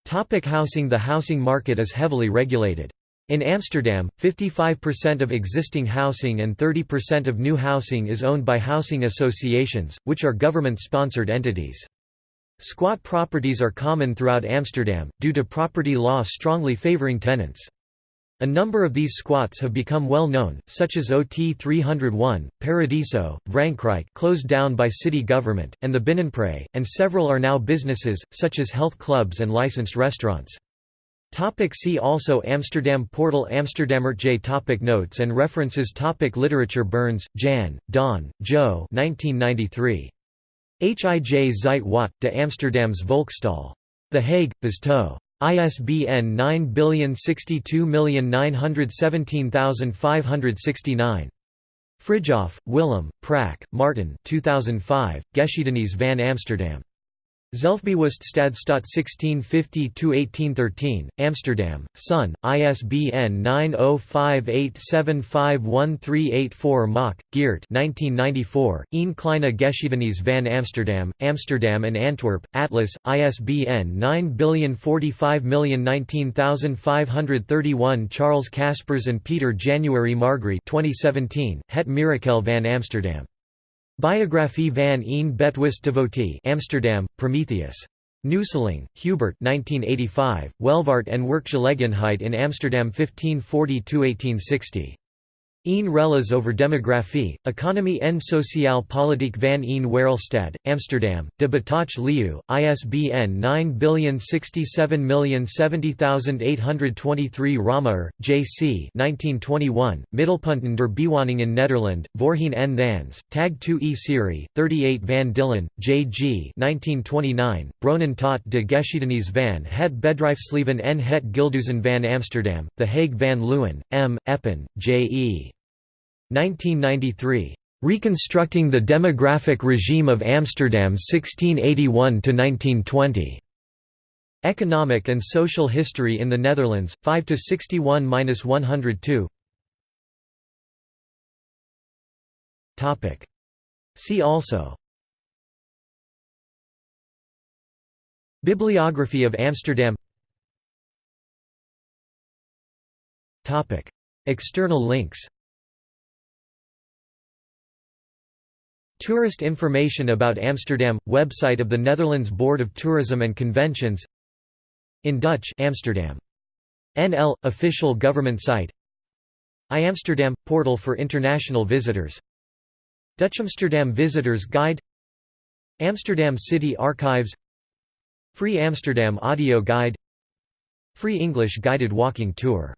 S1: Topic housing The housing market is heavily regulated. In Amsterdam, 55% of existing housing and 30% of new housing is owned by housing associations, which are government-sponsored entities. Squat properties are common throughout Amsterdam, due to property law strongly favoring tenants. A number of these squats have become well known, such as OT 301, Paradiso, Vrankrijk closed down by city government, and the Binnenpret, and several are now businesses, such as health clubs and licensed restaurants. Topic see also Amsterdam Portal Amsterdammer J topic Notes and references topic Literature Burns, Jan, Don, Joe 1993. Hij Zeit wat, de Amsterdams Volkstal. The Hague, Besto. ISBN 9062917569. Frijhoff, Willem, Prak, Martin 2005, Geschiedenis van Amsterdam. Zelfbewust Stadstaat 1650–1813, Amsterdam, Sun, ISBN 9058751384 Mak, Geert 1994, Een kleine geschiedenis van Amsterdam, Amsterdam and Antwerp, Atlas, ISBN 9045019531 Charles Caspers and Peter January Margry 2017, Het Mirakel van Amsterdam. Biographie van een Betwist devotee Amsterdam, Prometheus. Nusteling, Hubert 1985, Welvaart en werkgelegenheid in Amsterdam 1540–1860. Een Rellas over demografie, economie en sociaal politiek van een Wereldstad, Amsterdam, de Bataafsche Leeuw, ISBN 9067070823 Ramaer, J.C. 1921, Middelpunten der Bewoning in Nederland, Voorheen en Thans, Tag 2 E Serie, 38 Van Dillen, J.G. 1929, Bronnen tot de Geschiedenis van het Bedrijfsleven en het Gilduzen van Amsterdam, The Hague van Leeuwen, M. Eppen, J.E. 1993. Reconstructing the Demographic Regime of Amsterdam 1681–1920. Economic and Social History in the Netherlands, 5–61–102 See also. Bibliography of Amsterdam. External links Tourist information about Amsterdam – Website of the Netherlands Board of Tourism and Conventions. In Dutch Amsterdam. NL – Official government site. iAmsterdam – Portal for international visitors. Dutch Amsterdam Visitors Guide. Amsterdam City Archives. Free Amsterdam Audio Guide. Free English Guided Walking Tour